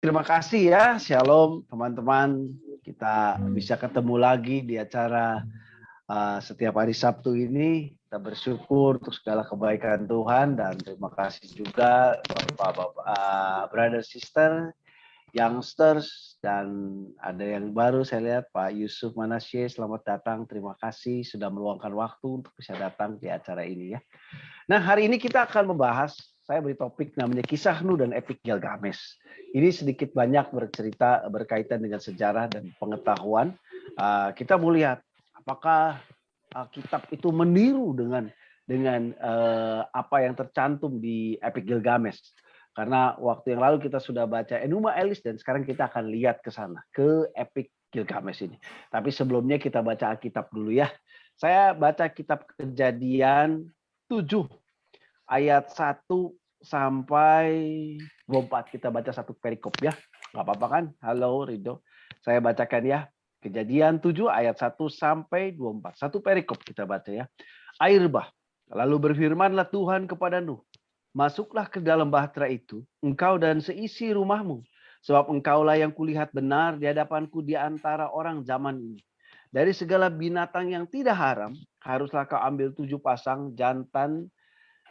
Terima kasih ya, Shalom teman-teman. Kita bisa ketemu lagi di acara uh, setiap hari Sabtu ini. Kita bersyukur untuk segala kebaikan Tuhan dan terima kasih juga Bapak-bapak, uh, brother sister, youngsters dan ada yang baru saya lihat Pak Yusuf Manasye. Selamat datang. Terima kasih sudah meluangkan waktu untuk bisa datang di acara ini ya. Nah, hari ini kita akan membahas saya beri topik namanya kisah Nuh dan epik Gilgamesh. Ini sedikit banyak bercerita berkaitan dengan sejarah dan pengetahuan. Uh, kita mau lihat apakah uh, kitab itu meniru dengan dengan uh, apa yang tercantum di epik Gilgamesh. Karena waktu yang lalu kita sudah baca Enuma Elis dan sekarang kita akan lihat ke sana ke epik Gilgamesh ini. Tapi sebelumnya kita baca Alkitab dulu ya. Saya baca kitab Kejadian 7 ayat 1 sampai 24. Kita baca satu perikop ya. Nggak apa-apa kan? Halo Rido. Saya bacakan ya. Kejadian 7 ayat 1 sampai 24. Satu perikop kita baca ya. Air bah. Lalu berfirmanlah Tuhan kepada Nuh. Masuklah ke dalam bahtera itu, engkau dan seisi rumahmu. Sebab engkaulah yang kulihat benar di hadapanku di antara orang zaman ini. Dari segala binatang yang tidak haram, haruslah kau ambil tujuh pasang jantan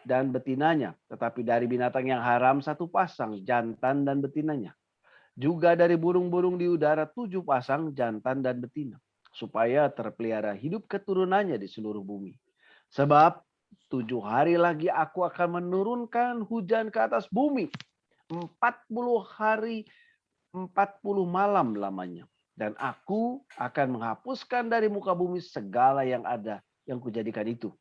dan betinanya. Tetapi dari binatang yang haram satu pasang jantan dan betinanya. Juga dari burung-burung di udara tujuh pasang jantan dan betina. Supaya terpelihara hidup keturunannya di seluruh bumi. Sebab tujuh hari lagi aku akan menurunkan hujan ke atas bumi. Empat puluh hari, empat puluh malam lamanya. Dan aku akan menghapuskan dari muka bumi segala yang ada yang kujadikan itu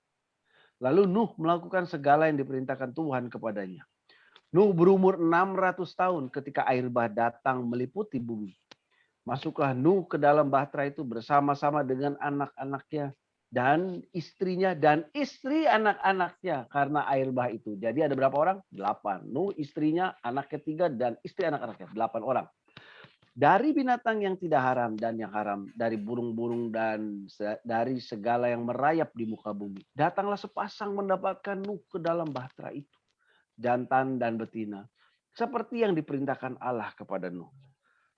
Lalu Nuh melakukan segala yang diperintahkan Tuhan kepadanya. Nuh berumur 600 tahun ketika air bah datang meliputi bumi. Masuklah Nuh ke dalam bahtera itu bersama-sama dengan anak-anaknya dan istrinya dan istri anak-anaknya karena air bah itu. Jadi ada berapa orang? Delapan. Nuh, istrinya, anak ketiga, dan istri anak-anaknya. Delapan orang dari binatang yang tidak haram dan yang haram, dari burung-burung dan dari segala yang merayap di muka bumi. Datanglah sepasang mendapatkan Nuh ke dalam bahtera itu, jantan dan betina, seperti yang diperintahkan Allah kepada Nuh.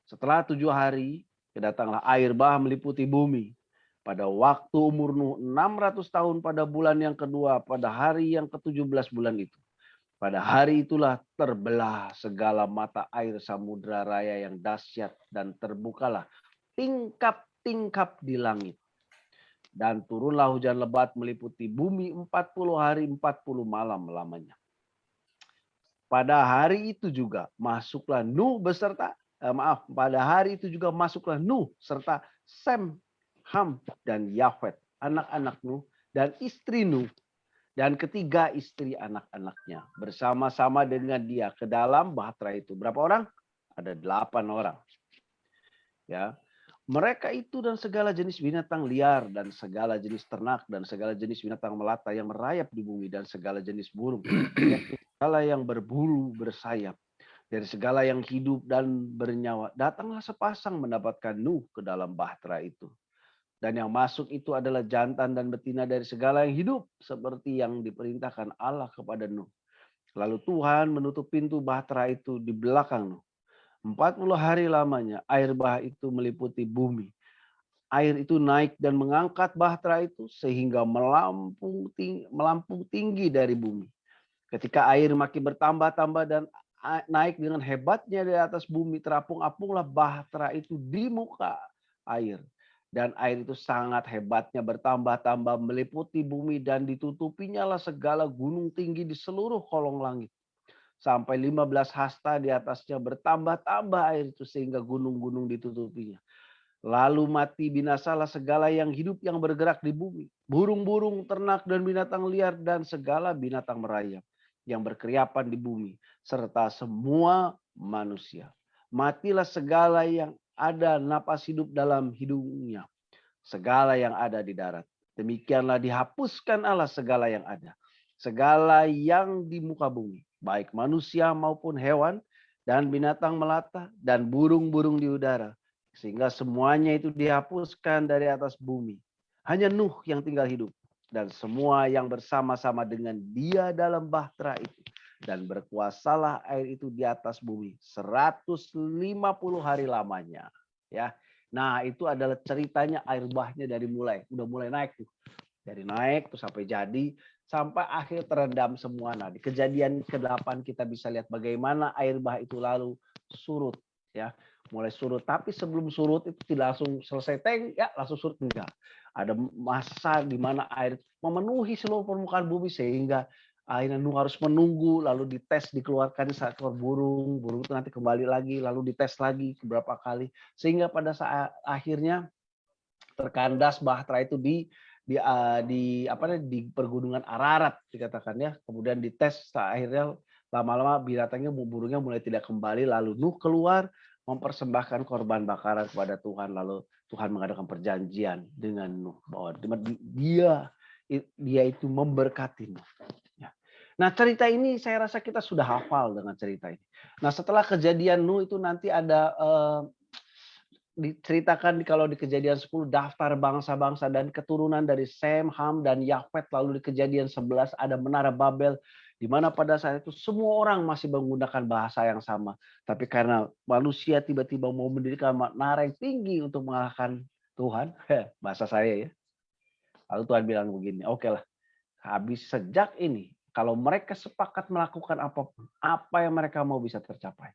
Setelah tujuh hari, kedatanglah air bah meliputi bumi. Pada waktu umur Nuh 600 tahun pada bulan yang kedua, pada hari yang ke-17 bulan itu pada hari itulah terbelah segala mata air samudra raya yang dahsyat dan terbukalah tingkap-tingkap di langit. Dan turunlah hujan lebat meliputi bumi 40 hari 40 malam lamanya. Pada hari itu juga masuklah Nuh beserta eh, maaf, pada hari itu juga masuklah Nuh serta Sem, Ham dan Yafet, anak-anak Nuh dan istri Nuh dan ketiga istri anak-anaknya bersama-sama dengan dia ke dalam bahtera itu. Berapa orang? Ada delapan orang. Ya, mereka itu dan segala jenis binatang liar dan segala jenis ternak dan segala jenis binatang melata yang merayap di bumi dan segala jenis burung, segala yang berbulu bersayap dari segala yang hidup dan bernyawa datanglah sepasang mendapatkan Nuh ke dalam bahtera itu dan yang masuk itu adalah jantan dan betina dari segala yang hidup seperti yang diperintahkan Allah kepada Nuh. Lalu Tuhan menutup pintu bahtera itu di belakang Nuh. 40 hari lamanya air bah itu meliputi bumi. Air itu naik dan mengangkat bahtera itu sehingga melampung tinggi, melampung tinggi dari bumi. Ketika air makin bertambah-tambah dan naik dengan hebatnya di atas bumi, terapung-apunglah bahtera itu di muka air dan air itu sangat hebatnya bertambah-tambah meliputi bumi dan ditutupinya lah segala gunung tinggi di seluruh kolong langit. Sampai 15 hasta di atasnya bertambah-tambah air itu sehingga gunung-gunung ditutupinya. Lalu mati binasalah segala yang hidup yang bergerak di bumi. Burung-burung, ternak dan binatang liar dan segala binatang merayap yang berkeriapan di bumi. Serta semua manusia. Matilah segala yang ada napas hidup dalam hidungnya. Segala yang ada di darat. Demikianlah dihapuskan Allah segala yang ada. Segala yang di muka bumi. Baik manusia maupun hewan. Dan binatang melata. Dan burung-burung di udara. Sehingga semuanya itu dihapuskan dari atas bumi. Hanya Nuh yang tinggal hidup. Dan semua yang bersama-sama dengan dia dalam bahtera itu. Dan berkuasalah air itu di atas bumi 150 hari lamanya ya. Nah itu adalah ceritanya air bahnya dari mulai udah mulai naik tuh. Dari naik tuh sampai jadi sampai akhir terendam semua. Nah di kejadian ke-8 kita bisa lihat bagaimana air bah itu lalu surut ya. Mulai surut. Tapi sebelum surut itu tidak langsung selesai tank ya langsung surut. Enggak. Ada masa di mana air memenuhi seluruh permukaan bumi sehingga akhirnya harus menunggu lalu dites dikeluarkan keluar burung burung itu nanti kembali lagi lalu dites lagi beberapa kali. Sehingga pada saat akhirnya terkandas bahtera itu di di uh, di apa di pergunungan Ararat dikatakan ya. Kemudian dites akhirnya lama-lama binatangnya burungnya mulai tidak kembali. Lalu Nuh keluar mempersembahkan korban bakaran kepada Tuhan. Lalu Tuhan mengadakan perjanjian dengan Nuh bahwa dia dia itu memberkati Nuh Nah cerita ini saya rasa kita sudah hafal dengan cerita ini. Nah setelah kejadian Nuh itu nanti ada uh, diceritakan di kalau di kejadian 10 daftar bangsa-bangsa dan keturunan dari Sem, Ham, dan Yafet. Lalu di kejadian 11 ada menara Babel di mana pada saat itu semua orang masih menggunakan bahasa yang sama. Tapi karena manusia tiba-tiba mau mendirikan menara yang tinggi untuk mengalahkan Tuhan, bahasa saya ya. Lalu Tuhan bilang begini, oke okay lah, habis sejak ini kalau mereka sepakat melakukan apa pun, apa yang mereka mau bisa tercapai.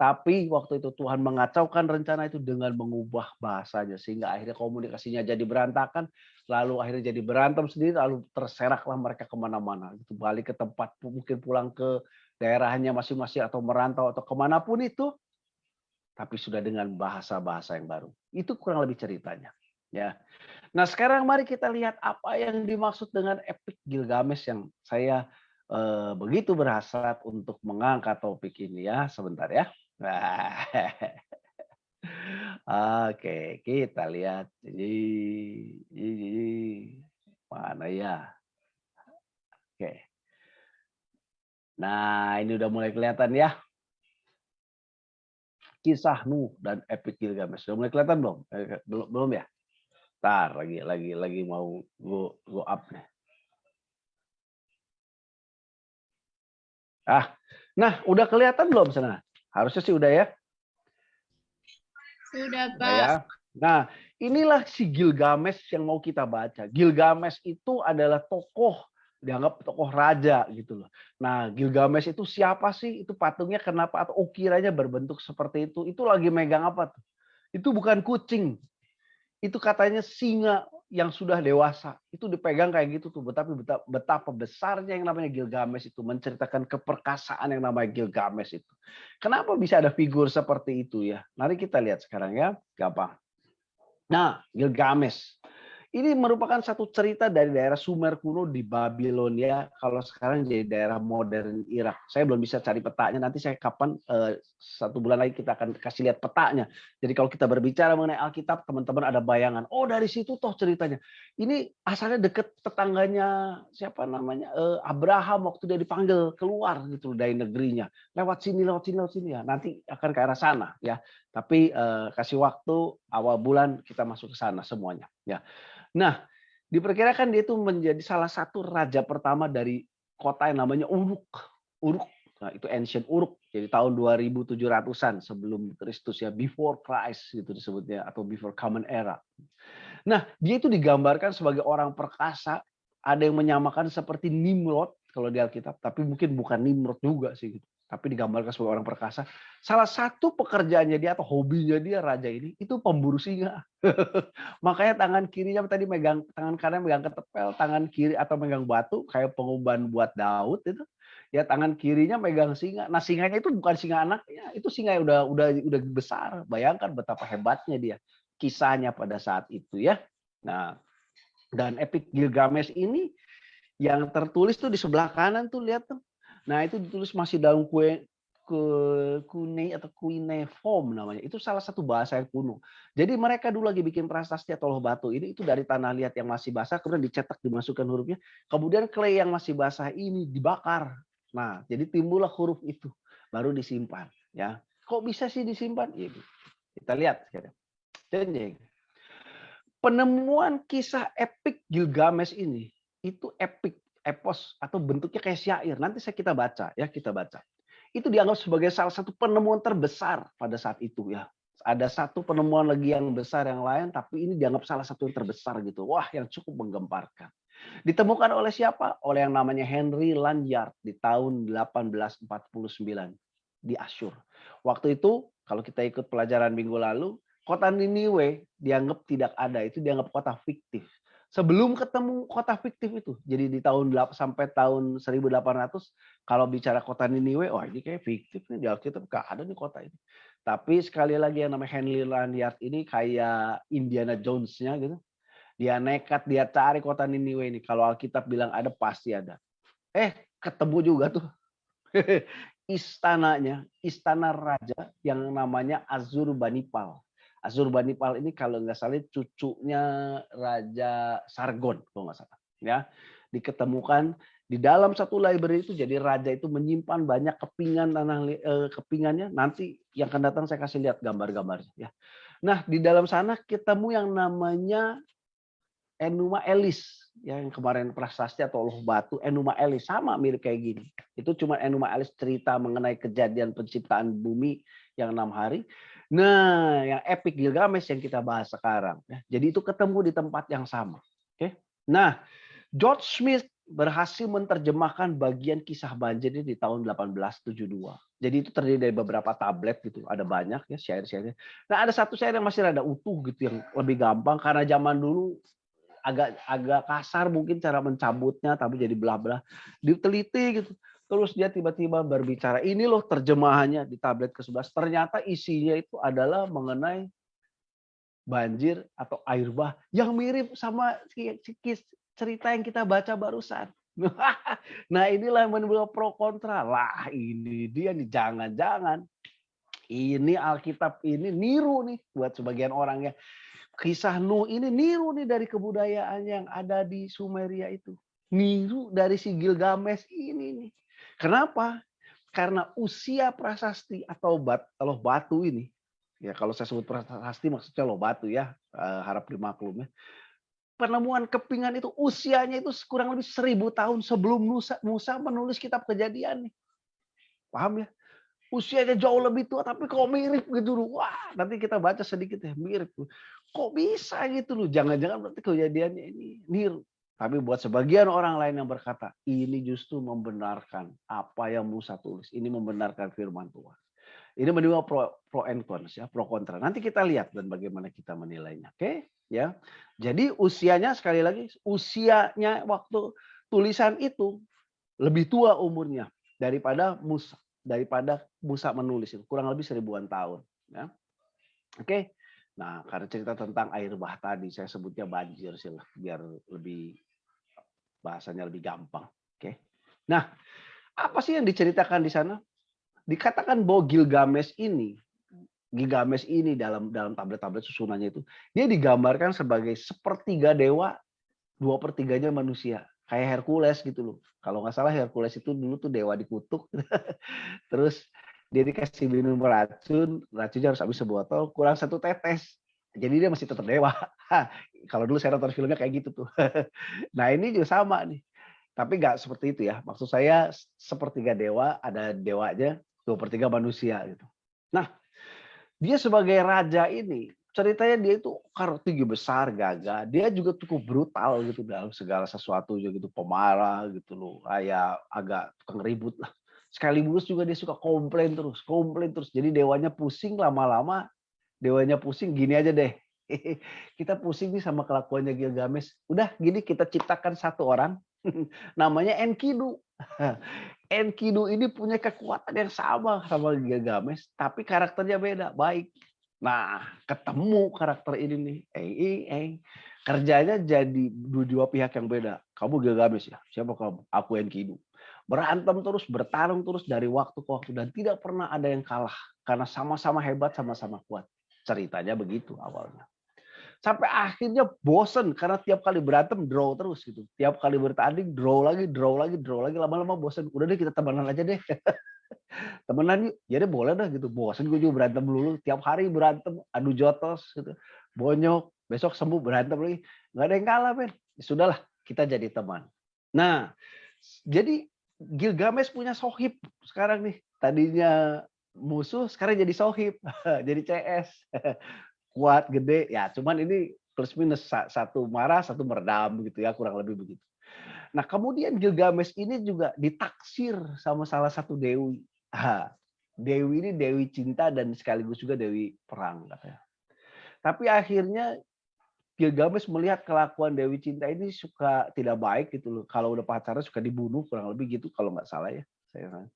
Tapi waktu itu Tuhan mengacaukan rencana itu dengan mengubah bahasanya sehingga akhirnya komunikasinya jadi berantakan, lalu akhirnya jadi berantem sendiri, lalu terseraklah mereka ke mana-mana. Itu balik ke tempat mungkin pulang ke daerahnya masing-masing atau merantau atau ke mana pun itu, tapi sudah dengan bahasa-bahasa yang baru. Itu kurang lebih ceritanya. Ya, Nah sekarang mari kita lihat apa yang dimaksud dengan epic Gilgamesh yang saya eh, begitu berhasrat untuk mengangkat topik ini ya. Sebentar ya. Oke, kita lihat. Jadi, jadi mana ya? Oke. Nah, ini udah mulai kelihatan ya. Kisah Nuh dan Epic Gilgamesh. Sudah mulai kelihatan belum? Eh, belum, belum ya? Tar lagi lagi lagi mau go go up nih. Ah, nah udah kelihatan belum sana? Harusnya sih udah ya. Sudah, Pak. Ya. Nah, inilah si Gilgamesh yang mau kita baca. Gilgamesh itu adalah tokoh dianggap tokoh raja gitu loh. Nah, Gilgamesh itu siapa sih? Itu patungnya kenapa atau ukiranya berbentuk seperti itu? Itu lagi megang apa tuh? Itu bukan kucing, itu katanya singa yang sudah dewasa. Itu dipegang kayak gitu tuh betapa betapa besarnya yang namanya Gilgamesh itu menceritakan keperkasaan yang namanya Gilgamesh itu. Kenapa bisa ada figur seperti itu ya? Mari kita lihat sekarang ya gampang. Nah Gilgamesh ini merupakan satu cerita dari daerah Sumer kuno di Babilonia. Kalau sekarang jadi daerah modern Irak. Saya belum bisa cari petanya. Nanti saya kapan eh, satu bulan lagi kita akan kasih lihat petanya. Jadi kalau kita berbicara mengenai Alkitab, teman-teman ada bayangan. Oh dari situ toh ceritanya. Ini asalnya deket tetangganya siapa namanya eh, Abraham waktu dia dipanggil keluar gitu dari negerinya. Lewat sini, lewat sini, lewat sini ya. Nanti akan ke arah sana ya. Tapi eh, kasih waktu awal bulan kita masuk ke sana semuanya ya. Nah, diperkirakan dia itu menjadi salah satu raja pertama dari kota yang namanya Uruk. Uruk, nah itu ancient Uruk, jadi tahun 2700-an sebelum Kristus ya, before Christ gitu disebutnya atau before common era. Nah, dia itu digambarkan sebagai orang perkasa, ada yang menyamakan seperti Nimrod kalau di Alkitab, tapi mungkin bukan Nimrod juga sih gitu tapi digambarkan sebagai orang perkasa. Salah satu pekerjaannya dia atau hobinya dia raja ini itu pemburu singa. Makanya tangan kirinya tadi megang tangan kanan megang ketepel, tangan kiri atau megang batu kayak penguban buat Daud itu. Ya tangan kirinya megang singa. Nah singanya itu bukan singa anaknya, itu singa yang udah udah udah besar. Bayangkan betapa hebatnya dia kisahnya pada saat itu ya. Nah, dan epic Gilgamesh ini yang tertulis tuh di sebelah kanan tuh lihat tuh Nah, itu ditulis masih dalam kue ke kune atau cuneiform namanya. Itu salah satu bahasa yang kuno. Jadi mereka dulu lagi bikin prasasti atau loh batu ini itu dari tanah liat yang masih basah kemudian dicetak dimasukkan hurufnya. Kemudian clay yang masih basah ini dibakar. Nah, jadi timbullah huruf itu baru disimpan ya. Kok bisa sih disimpan? Ya, kita lihat sekarang. Jadi penemuan kisah epik Gilgamesh ini itu epik epos atau bentuknya kayak syair. Nanti saya kita baca ya, kita baca. Itu dianggap sebagai salah satu penemuan terbesar pada saat itu ya. Ada satu penemuan lagi yang besar yang lain, tapi ini dianggap salah satu yang terbesar gitu. Wah, yang cukup menggemparkan. Ditemukan oleh siapa? Oleh yang namanya Henry Lanyard di tahun 1849 di Asyur. Waktu itu kalau kita ikut pelajaran minggu lalu, kota Niniwe dianggap tidak ada, itu dianggap kota fiktif. Sebelum ketemu kota fiktif itu, jadi di tahun sampai tahun 1800 kalau bicara kota Niniwe, wah ini kayak fiktif nih di Alkitab gak ada nih kota ini. Tapi sekali lagi yang namanya Henry Lanyard ini kayak Indiana Jones-nya gitu. Dia nekat, dia cari kota Niniwe ini. Kalau Alkitab bilang ada, pasti ada. Eh, ketemu juga tuh. Istananya, istana raja yang namanya Azurbanipal. Azurbanipal ini kalau nggak salah cucunya Raja Sargon, kalau nggak salah. Ya, diketemukan di dalam satu library itu jadi raja itu menyimpan banyak kepingan tanah eh, kepingannya nanti yang akan datang saya kasih lihat gambar-gambarnya ya. Nah, di dalam sana ketemu yang namanya Enuma Elis yang kemarin prasasti atau loh batu Enuma Elis sama mirip kayak gini. Itu cuma Enuma Elis cerita mengenai kejadian penciptaan bumi yang enam hari. Nah, yang epic Gilgamesh yang kita bahas sekarang. Ya. Jadi itu ketemu di tempat yang sama. Oke. Nah, George Smith berhasil menerjemahkan bagian kisah banjir ini di tahun 1872. Jadi itu terdiri dari beberapa tablet gitu, ada banyak ya syair-syairnya. Nah ada satu syair yang masih ada utuh gitu yang lebih gampang karena zaman dulu agak agak kasar mungkin cara mencabutnya tapi jadi belah-belah diteliti gitu terus dia tiba-tiba berbicara ini loh terjemahannya di tablet ke-11 ternyata isinya itu adalah mengenai banjir atau air bah yang mirip sama cerita yang kita baca barusan nah inilah yang menimbulkan pro kontra lah ini dia nih jangan-jangan ini Alkitab ini niru nih buat sebagian orang ya kisah Nuh ini niru nih dari kebudayaan yang ada di Sumeria itu. Niru dari si Gilgamesh ini nih. Kenapa? Karena usia prasasti atau bat, loh batu ini, ya kalau saya sebut prasasti maksudnya loh batu ya, eh, harap dimaklum ya. Penemuan kepingan itu usianya itu kurang lebih seribu tahun sebelum Musa, Musa menulis kitab kejadian nih. Paham ya? usianya jauh lebih tua tapi kok mirip gitu loh. Wah, nanti kita baca sedikit ya, mirip. Kok bisa gitu loh? Jangan-jangan berarti kejadiannya ini niru. Tapi buat sebagian orang lain yang berkata, ini justru membenarkan apa yang Musa tulis. Ini membenarkan firman Tuhan. Ini menimbulkan pro, pro and cons ya, pro kontra. Nanti kita lihat dan bagaimana kita menilainya. Oke, ya. Jadi usianya sekali lagi usianya waktu tulisan itu lebih tua umurnya daripada Musa daripada Musa menulis itu kurang lebih seribuan tahun ya oke nah karena cerita tentang air bah tadi saya sebutnya banjir sih biar lebih bahasanya lebih gampang oke nah apa sih yang diceritakan di sana dikatakan bahwa Gilgamesh ini Gilgamesh ini dalam dalam tablet-tablet susunannya itu dia digambarkan sebagai sepertiga dewa dua pertiganya manusia kayak Hercules gitu loh. Kalau nggak salah Hercules itu dulu tuh dewa dikutuk. Terus dia dikasih minum racun, racunnya harus habis sebotol, kurang satu tetes. Jadi dia masih tetap dewa. Kalau dulu saya nonton filmnya kayak gitu tuh. nah ini juga sama nih. Tapi nggak seperti itu ya. Maksud saya sepertiga dewa, ada dewanya, dua per tiga manusia gitu. Nah, dia sebagai raja ini ceritanya dia itu karena tinggi besar gagah dia juga cukup brutal gitu dalam segala sesuatu juga gitu pemarah gitu loh kayak agak tukang ribut lah sekaligus juga dia suka komplain terus komplain terus jadi dewanya pusing lama-lama dewanya pusing gini aja deh kita pusing nih sama kelakuannya Gilgamesh udah gini kita ciptakan satu orang namanya Enkidu Enkidu ini punya kekuatan yang sama sama Gilgamesh tapi karakternya beda baik Nah, ketemu karakter ini nih, eh, eh, eh. kerjanya jadi dua, pihak yang beda. Kamu Gilgamesh ya, siapa kamu? Aku Enkidu. Berantem terus, bertarung terus dari waktu ke waktu dan tidak pernah ada yang kalah karena sama-sama hebat, sama-sama kuat. Ceritanya begitu awalnya. Sampai akhirnya bosen karena tiap kali berantem draw terus gitu. Tiap kali bertanding draw lagi, draw lagi, draw lagi. Lama-lama bosen. Udah deh kita temenan aja deh. temenan yuk ya boleh dah gitu bosan gue juga berantem dulu tiap hari berantem adu jotos gitu bonyok besok sembuh berantem lagi nggak ada yang kalah men ya, sudahlah kita jadi teman Nah, jadi Gilgamesh punya sohib sekarang nih. Tadinya musuh, sekarang jadi sohib, jadi CS. Kuat, gede, ya cuman ini plus minus satu marah, satu meredam gitu ya, kurang lebih begitu. Nah, kemudian Gilgamesh ini juga ditaksir sama salah satu dewi. dewi ini dewi cinta dan sekaligus juga dewi perang katanya. Tapi akhirnya Gilgamesh melihat kelakuan Dewi Cinta ini suka tidak baik gitu loh. Kalau udah pacaran suka dibunuh kurang lebih gitu kalau nggak salah ya. Saya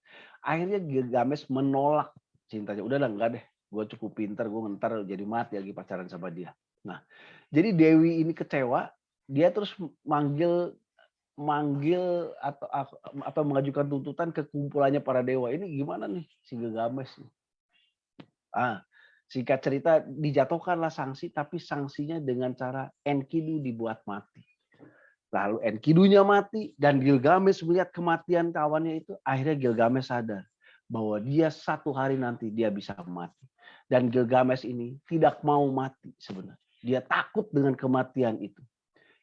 akhirnya Gilgamesh menolak cintanya. Udah lah enggak deh. Gue cukup pinter, gue ntar jadi mati lagi pacaran sama dia. Nah, jadi Dewi ini kecewa. Dia terus manggil manggil atau atau mengajukan tuntutan ke kumpulannya para dewa. Ini gimana nih si Gilgamesh? Ah, Singkat cerita dijatuhkanlah sanksi tapi sanksinya dengan cara Enkidu dibuat mati. Lalu Enkidunya mati dan Gilgamesh melihat kematian kawannya itu akhirnya Gilgamesh sadar bahwa dia satu hari nanti dia bisa mati. Dan Gilgamesh ini tidak mau mati sebenarnya. Dia takut dengan kematian itu.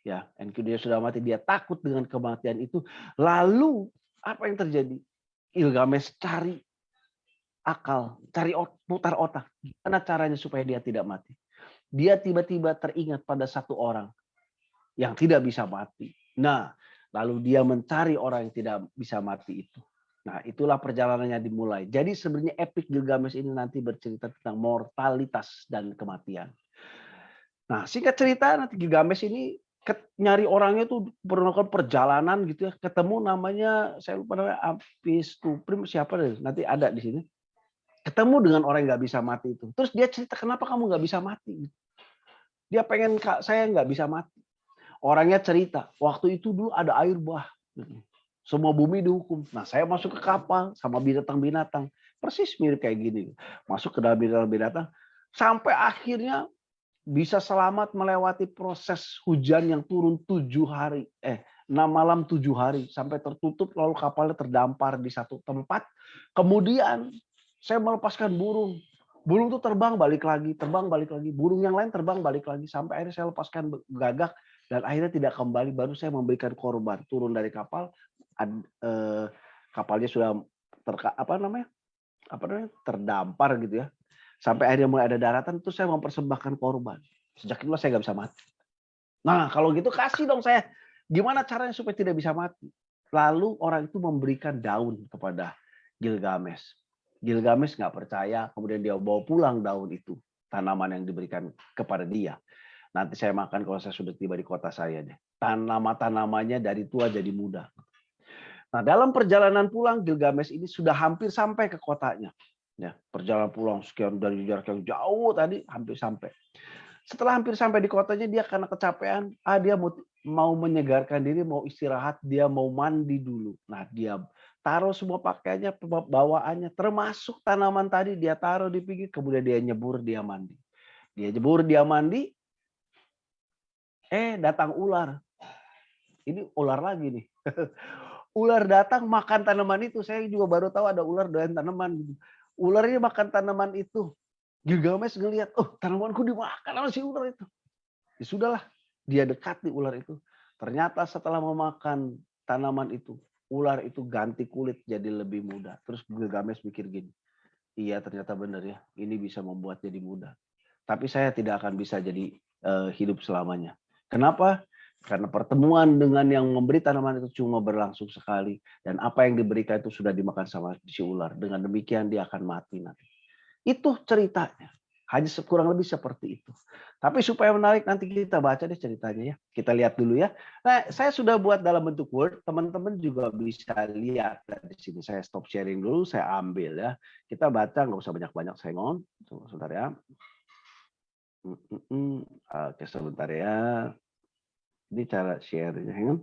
Ya, Enkidu sudah mati, dia takut dengan kematian itu. Lalu apa yang terjadi? Gilgamesh cari akal, cari putar otak. Gimana caranya supaya dia tidak mati? Dia tiba-tiba teringat pada satu orang yang tidak bisa mati. Nah, lalu dia mencari orang yang tidak bisa mati itu. Nah, itulah perjalanannya dimulai. Jadi sebenarnya epic Gilgamesh ini nanti bercerita tentang mortalitas dan kematian. Nah, singkat cerita nanti Gilgamesh ini nyari orangnya tuh melakukan perjalanan gitu ya ketemu namanya saya lupa namanya Apis Tuprim siapa deh nanti ada di sini ketemu dengan orang yang nggak bisa mati itu. Terus dia cerita kenapa kamu nggak bisa mati? Dia pengen saya nggak bisa mati. Orangnya cerita waktu itu dulu ada air bah. Semua bumi dihukum. Nah saya masuk ke kapal sama binatang-binatang. Persis mirip kayak gini. Masuk ke dalam binatang-binatang. Sampai akhirnya bisa selamat melewati proses hujan yang turun tujuh hari. Eh, enam malam tujuh hari. Sampai tertutup lalu kapalnya terdampar di satu tempat. Kemudian saya melepaskan burung. Burung itu terbang balik lagi, terbang balik lagi. Burung yang lain terbang balik lagi sampai akhirnya saya lepaskan gagak dan akhirnya tidak kembali. Baru saya memberikan korban turun dari kapal. Ad, eh, kapalnya sudah terka, apa namanya? Apa namanya? Terdampar gitu ya. Sampai akhirnya mulai ada daratan itu saya mempersembahkan korban. Sejak itu saya nggak bisa mati. Nah kalau gitu kasih dong saya. Gimana caranya supaya tidak bisa mati? Lalu orang itu memberikan daun kepada Gilgamesh. Gilgamesh nggak percaya, kemudian dia bawa pulang daun itu, tanaman yang diberikan kepada dia. Nanti saya makan kalau saya sudah tiba di kota saya deh. Tanaman-tanamannya dari tua jadi muda. Nah, dalam perjalanan pulang Gilgamesh ini sudah hampir sampai ke kotanya. Ya, perjalanan pulang sekian dari jarak yang jauh tadi hampir sampai. Setelah hampir sampai di kotanya dia karena kecapean, ah dia mau, mau menyegarkan diri, mau istirahat, dia mau mandi dulu. Nah, dia taruh semua pakaiannya, bawaannya, termasuk tanaman tadi dia taruh di pinggir, kemudian dia nyebur, dia mandi. Dia nyebur, dia mandi, eh datang ular. Ini ular lagi nih. ular datang makan tanaman itu. Saya juga baru tahu ada ular doyan tanaman. Gitu. Ular ini makan tanaman itu. Gilgamesh ngelihat, oh tanamanku dimakan sama si ular itu. Ya sudahlah, dia dekati ular itu. Ternyata setelah memakan tanaman itu, ular itu ganti kulit jadi lebih mudah. Terus Gilgamesh mikir gini, iya ternyata benar ya, ini bisa membuat jadi mudah. Tapi saya tidak akan bisa jadi uh, hidup selamanya. Kenapa? Karena pertemuan dengan yang memberi tanaman itu cuma berlangsung sekali. Dan apa yang diberikan itu sudah dimakan sama si ular. Dengan demikian dia akan mati nanti. Itu ceritanya. Hanya kurang lebih seperti itu. Tapi supaya menarik nanti kita baca deh ceritanya ya. Kita lihat dulu ya. Nah, saya sudah buat dalam bentuk Word. Teman-teman juga bisa lihat di sini. Saya stop sharing dulu, saya ambil ya. Kita baca, nggak usah banyak-banyak sengon. Sebentar ya. Oke, sebentar ya. Ini cara share-nya. Ya.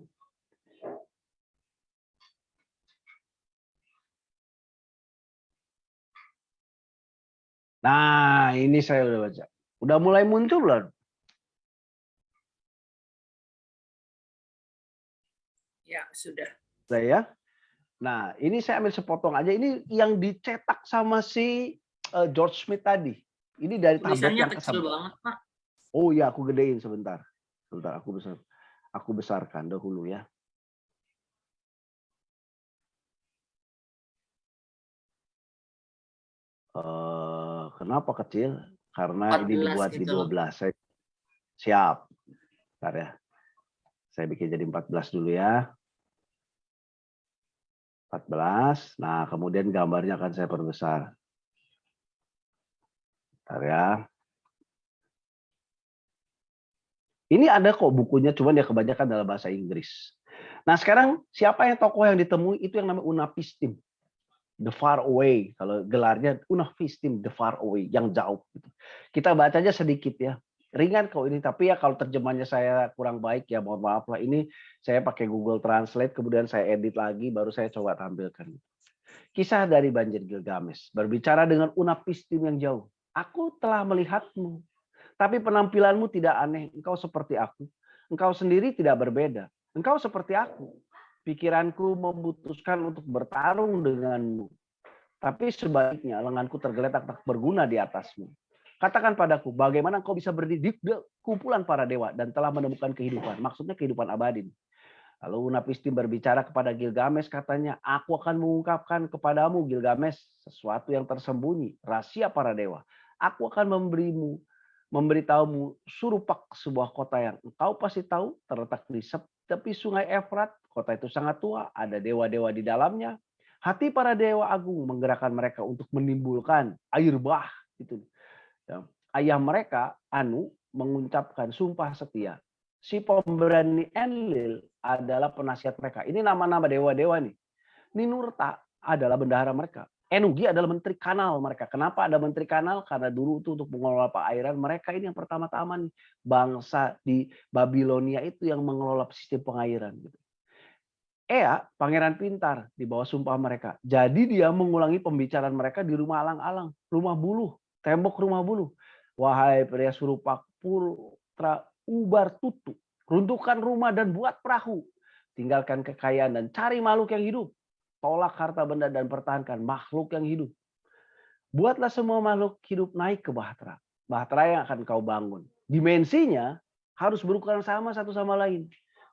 Nah, ini saya udah baca. Udah mulai muncul belum? Ya, sudah. Sudah ya. Nah, ini saya ambil sepotong aja. Ini yang dicetak sama si uh, George Smith tadi. Ini dari tablet yang kecil banget, Pak. Oh iya, aku gedein sebentar. Sebentar, aku besar. Aku besarkan dahulu ya. Eh, kenapa kecil? Karena ini dibuat gitu. di 12. Saya siap. Bentar ya. Saya bikin jadi 14 dulu ya. 14. Nah, kemudian gambarnya akan saya perbesar. Bentar ya. Ini ada kok bukunya, cuman ya kebanyakan dalam bahasa Inggris. Nah sekarang siapa yang tokoh yang ditemui itu yang namanya Unapistim. The far away, kalau gelarnya Unapistim, the far away, yang jauh. gitu. Kita baca aja sedikit ya. Ringan kok ini, tapi ya kalau terjemahnya saya kurang baik ya mohon maaf lah. Ini saya pakai Google Translate, kemudian saya edit lagi, baru saya coba tampilkan. Kisah dari banjir Gilgamesh, berbicara dengan Unapistim yang jauh. Aku telah melihatmu, tapi penampilanmu tidak aneh. Engkau seperti aku. Engkau sendiri tidak berbeda. Engkau seperti aku. Pikiranku memutuskan untuk bertarung denganmu. Tapi sebaliknya lenganku tergeletak tak berguna di atasmu. Katakan padaku, bagaimana engkau bisa berdiri di kumpulan para dewa dan telah menemukan kehidupan. Maksudnya kehidupan abadi. Lalu Unapistim berbicara kepada Gilgamesh katanya, aku akan mengungkapkan kepadamu Gilgamesh sesuatu yang tersembunyi, rahasia para dewa. Aku akan memberimu memberitahumu Surupak sebuah kota yang engkau pasti tahu terletak di tepi sungai Efrat. Kota itu sangat tua, ada dewa-dewa di dalamnya. Hati para dewa agung menggerakkan mereka untuk menimbulkan air bah. Itu. Ya. Ayah mereka, Anu, mengucapkan sumpah setia. Si pemberani Enlil adalah penasihat mereka. Ini nama-nama dewa-dewa nih. Ninurta adalah bendahara mereka. Enugi adalah menteri kanal mereka. Kenapa ada menteri kanal? Karena dulu itu untuk mengelola perairan mereka ini yang pertama-tama nih bangsa di Babilonia itu yang mengelola sistem pengairan. Gitu. Ea, pangeran pintar di bawah sumpah mereka. Jadi dia mengulangi pembicaraan mereka di rumah alang-alang, rumah buluh, tembok rumah buluh. Wahai pria surupak putra ubar tutu, runtuhkan rumah dan buat perahu. Tinggalkan kekayaan dan cari makhluk yang hidup tolak harta benda dan pertahankan makhluk yang hidup. Buatlah semua makhluk hidup naik ke bahtera. Bahtera yang akan kau bangun. Dimensinya harus berukuran sama satu sama lain.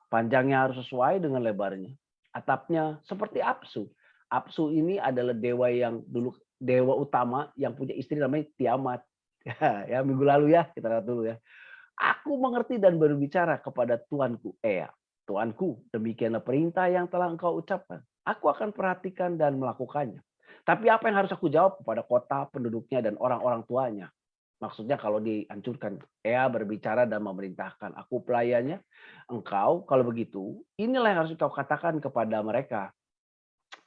Panjangnya harus sesuai dengan lebarnya. Atapnya seperti Apsu. Apsu ini adalah dewa yang dulu dewa utama yang punya istri namanya Tiamat. ya minggu lalu ya kita lihat dulu ya. Aku mengerti dan berbicara kepada Tuanku Ea. Tuanku, demikianlah perintah yang telah engkau ucapkan aku akan perhatikan dan melakukannya. Tapi apa yang harus aku jawab kepada kota, penduduknya, dan orang-orang tuanya? Maksudnya kalau dihancurkan, Ea berbicara dan memerintahkan, aku pelayannya, engkau kalau begitu, inilah yang harus kau katakan kepada mereka.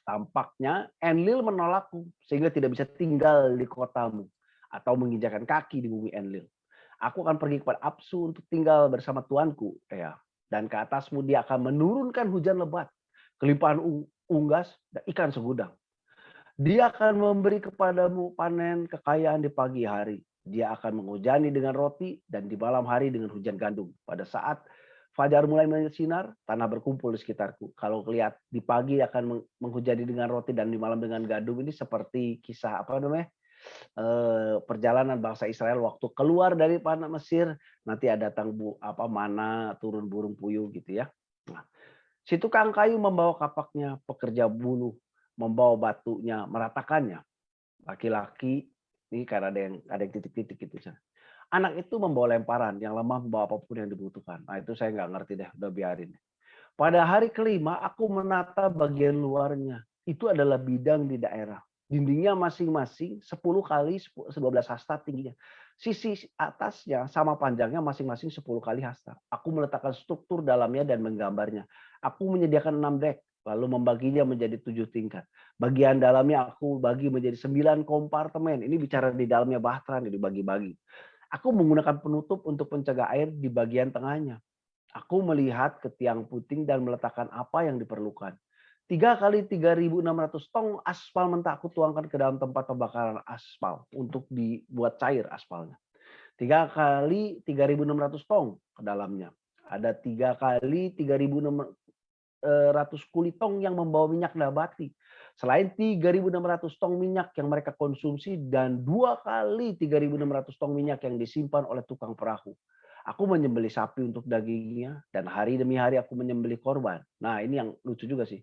Tampaknya Enlil menolakku, sehingga tidak bisa tinggal di kotamu, atau menginjakan kaki di bumi Enlil. Aku akan pergi kepada Apsu untuk tinggal bersama tuanku, Ea. Dan ke atasmu dia akan menurunkan hujan lebat, kelimpahan unggas, dan ikan segudang. Dia akan memberi kepadamu panen kekayaan di pagi hari. Dia akan menghujani dengan roti dan di malam hari dengan hujan gandum. Pada saat fajar mulai bersinar, tanah berkumpul di sekitarku. Kalau lihat di pagi akan menghujani dengan roti dan di malam dengan gandum ini seperti kisah apa namanya? Eh, perjalanan bangsa Israel waktu keluar dari tanah Mesir nanti ada datang bu apa mana turun burung puyuh gitu ya. Nah, Si tukang kayu membawa kapaknya, pekerja bulu membawa batunya, meratakannya. Laki-laki ini karena ada yang ada yang titik-titik gitu. Anak itu membawa lemparan, yang lemah membawa apa pun yang dibutuhkan. Nah itu saya nggak ngerti deh, udah biarin. Pada hari kelima aku menata bagian luarnya. Itu adalah bidang di daerah. Dindingnya masing-masing 10 kali 12 hasta tingginya. Sisi atasnya sama panjangnya masing-masing 10 kali hasta. Aku meletakkan struktur dalamnya dan menggambarnya. Aku menyediakan enam deck, lalu membaginya menjadi tujuh tingkat. Bagian dalamnya aku bagi menjadi sembilan kompartemen. Ini bicara di dalamnya bahtera, dibagi-bagi. Aku menggunakan penutup untuk pencegah air di bagian tengahnya. Aku melihat ke tiang puting dan meletakkan apa yang diperlukan. Tiga kali 3.600 tong aspal mentah aku tuangkan ke dalam tempat pembakaran aspal untuk dibuat cair aspalnya. Tiga kali 3.600 tong ke dalamnya. Ada tiga kali 3.600 ratus kulit tong yang membawa minyak nabati. Selain 3.600 tong minyak yang mereka konsumsi dan dua kali 3.600 tong minyak yang disimpan oleh tukang perahu. Aku menyembeli sapi untuk dagingnya dan hari demi hari aku menyembeli korban. Nah ini yang lucu juga sih.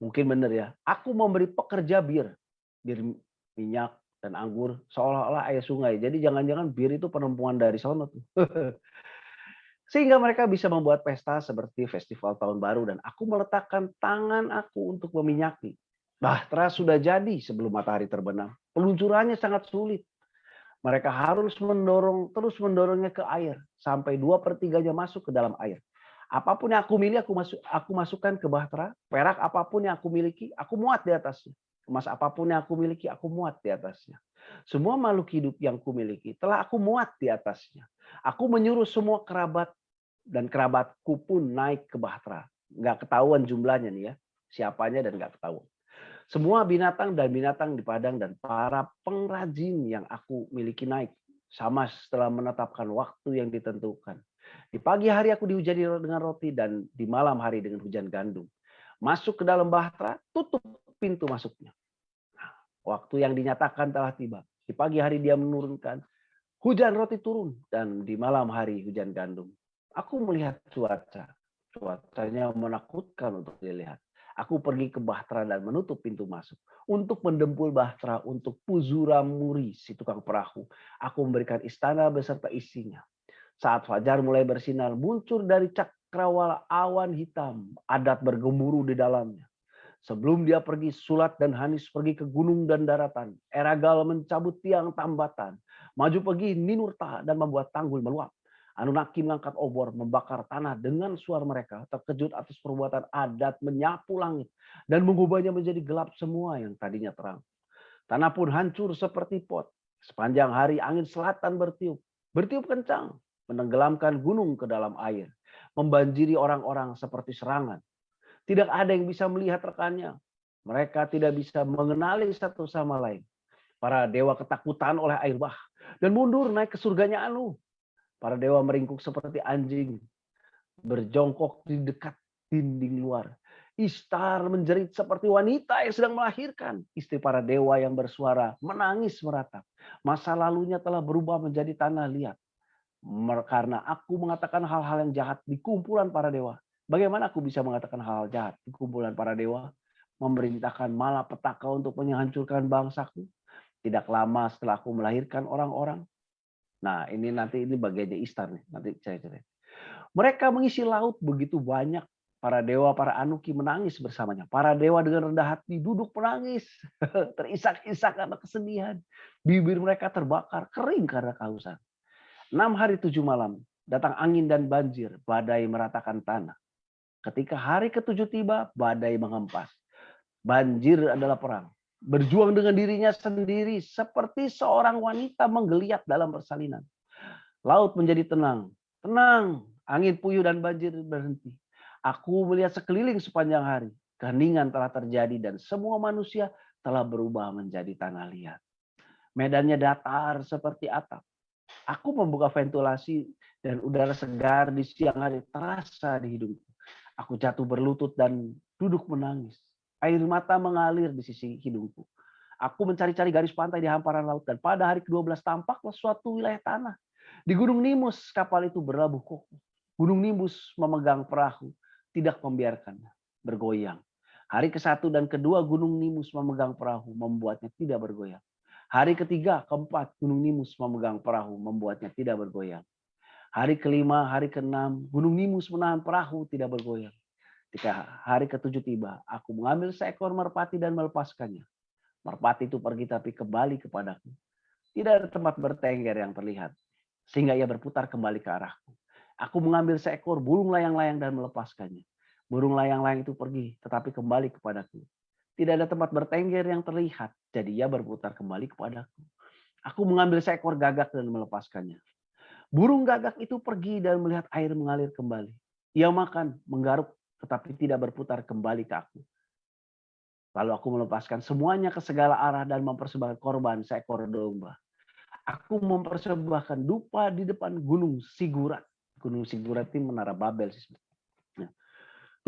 Mungkin benar ya. Aku memberi pekerja bir, bir minyak, dan anggur seolah-olah air sungai. Jadi jangan-jangan bir itu penumpuan dari sono tuh. Sehingga mereka bisa membuat pesta seperti festival tahun baru dan aku meletakkan tangan aku untuk meminyaki. Bahtera sudah jadi sebelum matahari terbenam. Peluncurannya sangat sulit. Mereka harus mendorong terus mendorongnya ke air sampai dua pertiganya masuk ke dalam air. Apa pun yang aku miliki, aku masuk, aku masukkan ke bahtera. Perak apa pun yang aku miliki, aku muat di atasnya. Emas apa pun yang aku miliki, aku muat di atasnya. Semua makhluk hidup yang aku miliki telah aku muat di atasnya. Aku menyuruh semua kerabat dan kerabatku pun naik ke Bahtera. Nggak ketahuan jumlahnya nih ya, siapanya dan nggak ketahuan. Semua binatang dan binatang di padang dan para pengrajin yang aku miliki naik. Sama setelah menetapkan waktu yang ditentukan. Di pagi hari aku dihujani dengan roti dan di malam hari dengan hujan gandum. Masuk ke dalam bahtera, tutup pintu masuknya. Nah, waktu yang dinyatakan telah tiba. Di pagi hari dia menurunkan hujan roti turun dan di malam hari hujan gandum. Aku melihat cuaca. Cuacanya menakutkan untuk dilihat. Aku pergi ke Bahtera dan menutup pintu masuk. Untuk mendempul Bahtera untuk Puzura Muri, si tukang perahu. Aku memberikan istana beserta isinya. Saat fajar mulai bersinar, muncul dari cakrawala awan hitam. Adat bergemuruh di dalamnya. Sebelum dia pergi, Sulat dan Hanis pergi ke gunung dan daratan. Eragal mencabut tiang tambatan. Maju pergi Ninurta dan membuat tanggul meluap. Anunnaki mengangkat obor, membakar tanah dengan suara mereka. Terkejut atas perbuatan adat menyapu langit dan mengubahnya menjadi gelap semua yang tadinya terang. Tanah pun hancur seperti pot. Sepanjang hari angin selatan bertiup. Bertiup kencang, menenggelamkan gunung ke dalam air. Membanjiri orang-orang seperti serangan. Tidak ada yang bisa melihat rekannya. Mereka tidak bisa mengenali satu sama lain. Para dewa ketakutan oleh air bah dan mundur naik ke surganya Anu Para dewa meringkuk seperti anjing, berjongkok di dekat dinding luar. Istar menjerit seperti wanita yang sedang melahirkan. Istri para dewa yang bersuara menangis meratap. Masa lalunya telah berubah menjadi tanah liat. Karena aku mengatakan hal-hal yang jahat di kumpulan para dewa. Bagaimana aku bisa mengatakan hal, -hal jahat di kumpulan para dewa? Memerintahkan malapetaka untuk menghancurkan bangsaku. Tidak lama setelah aku melahirkan orang-orang, Nah, ini nanti ini bagiannya Istar nih, nanti saya cerita. Mereka mengisi laut begitu banyak para dewa, para anuki menangis bersamanya. Para dewa dengan rendah hati duduk menangis, terisak-isak karena kesedihan. Bibir mereka terbakar, kering karena kehausan. Enam hari tujuh malam, datang angin dan banjir, badai meratakan tanah. Ketika hari ketujuh tiba, badai mengempas. Banjir adalah perang berjuang dengan dirinya sendiri seperti seorang wanita menggeliat dalam persalinan. Laut menjadi tenang, tenang, angin puyuh dan banjir berhenti. Aku melihat sekeliling sepanjang hari, keheningan telah terjadi dan semua manusia telah berubah menjadi tanah liat. Medannya datar seperti atap. Aku membuka ventilasi dan udara segar di siang hari terasa di hidungku. Aku jatuh berlutut dan duduk menangis. Air mata mengalir di sisi hidungku. Aku mencari-cari garis pantai di hamparan laut dan pada hari ke-12 tampaklah suatu wilayah tanah. Di Gunung Nimus kapal itu berlabuh kokoh. Gunung Nimbus memegang perahu, tidak membiarkannya bergoyang. Hari ke-1 dan kedua Gunung Nimbus memegang perahu, membuatnya tidak bergoyang. Hari ketiga, keempat, Gunung Nimbus memegang perahu, membuatnya tidak bergoyang. Hari kelima, hari keenam, Gunung Nimbus menahan perahu, tidak bergoyang. Ketika hari ketujuh tiba, aku mengambil seekor merpati dan melepaskannya. Merpati itu pergi tapi kembali kepadaku. Tidak ada tempat bertengger yang terlihat. Sehingga ia berputar kembali ke arahku. Aku mengambil seekor burung layang-layang dan melepaskannya. Burung layang-layang itu pergi, tetapi kembali kepadaku. Tidak ada tempat bertengger yang terlihat, jadi ia berputar kembali kepadaku. Aku mengambil seekor gagak dan melepaskannya. Burung gagak itu pergi dan melihat air mengalir kembali. Ia makan, menggaruk, tetapi tidak berputar kembali ke aku. Lalu aku melepaskan semuanya ke segala arah dan mempersembahkan korban seekor domba. Aku mempersembahkan dupa di depan gunung Sigurat. Gunung Sigurat ini menara Babel.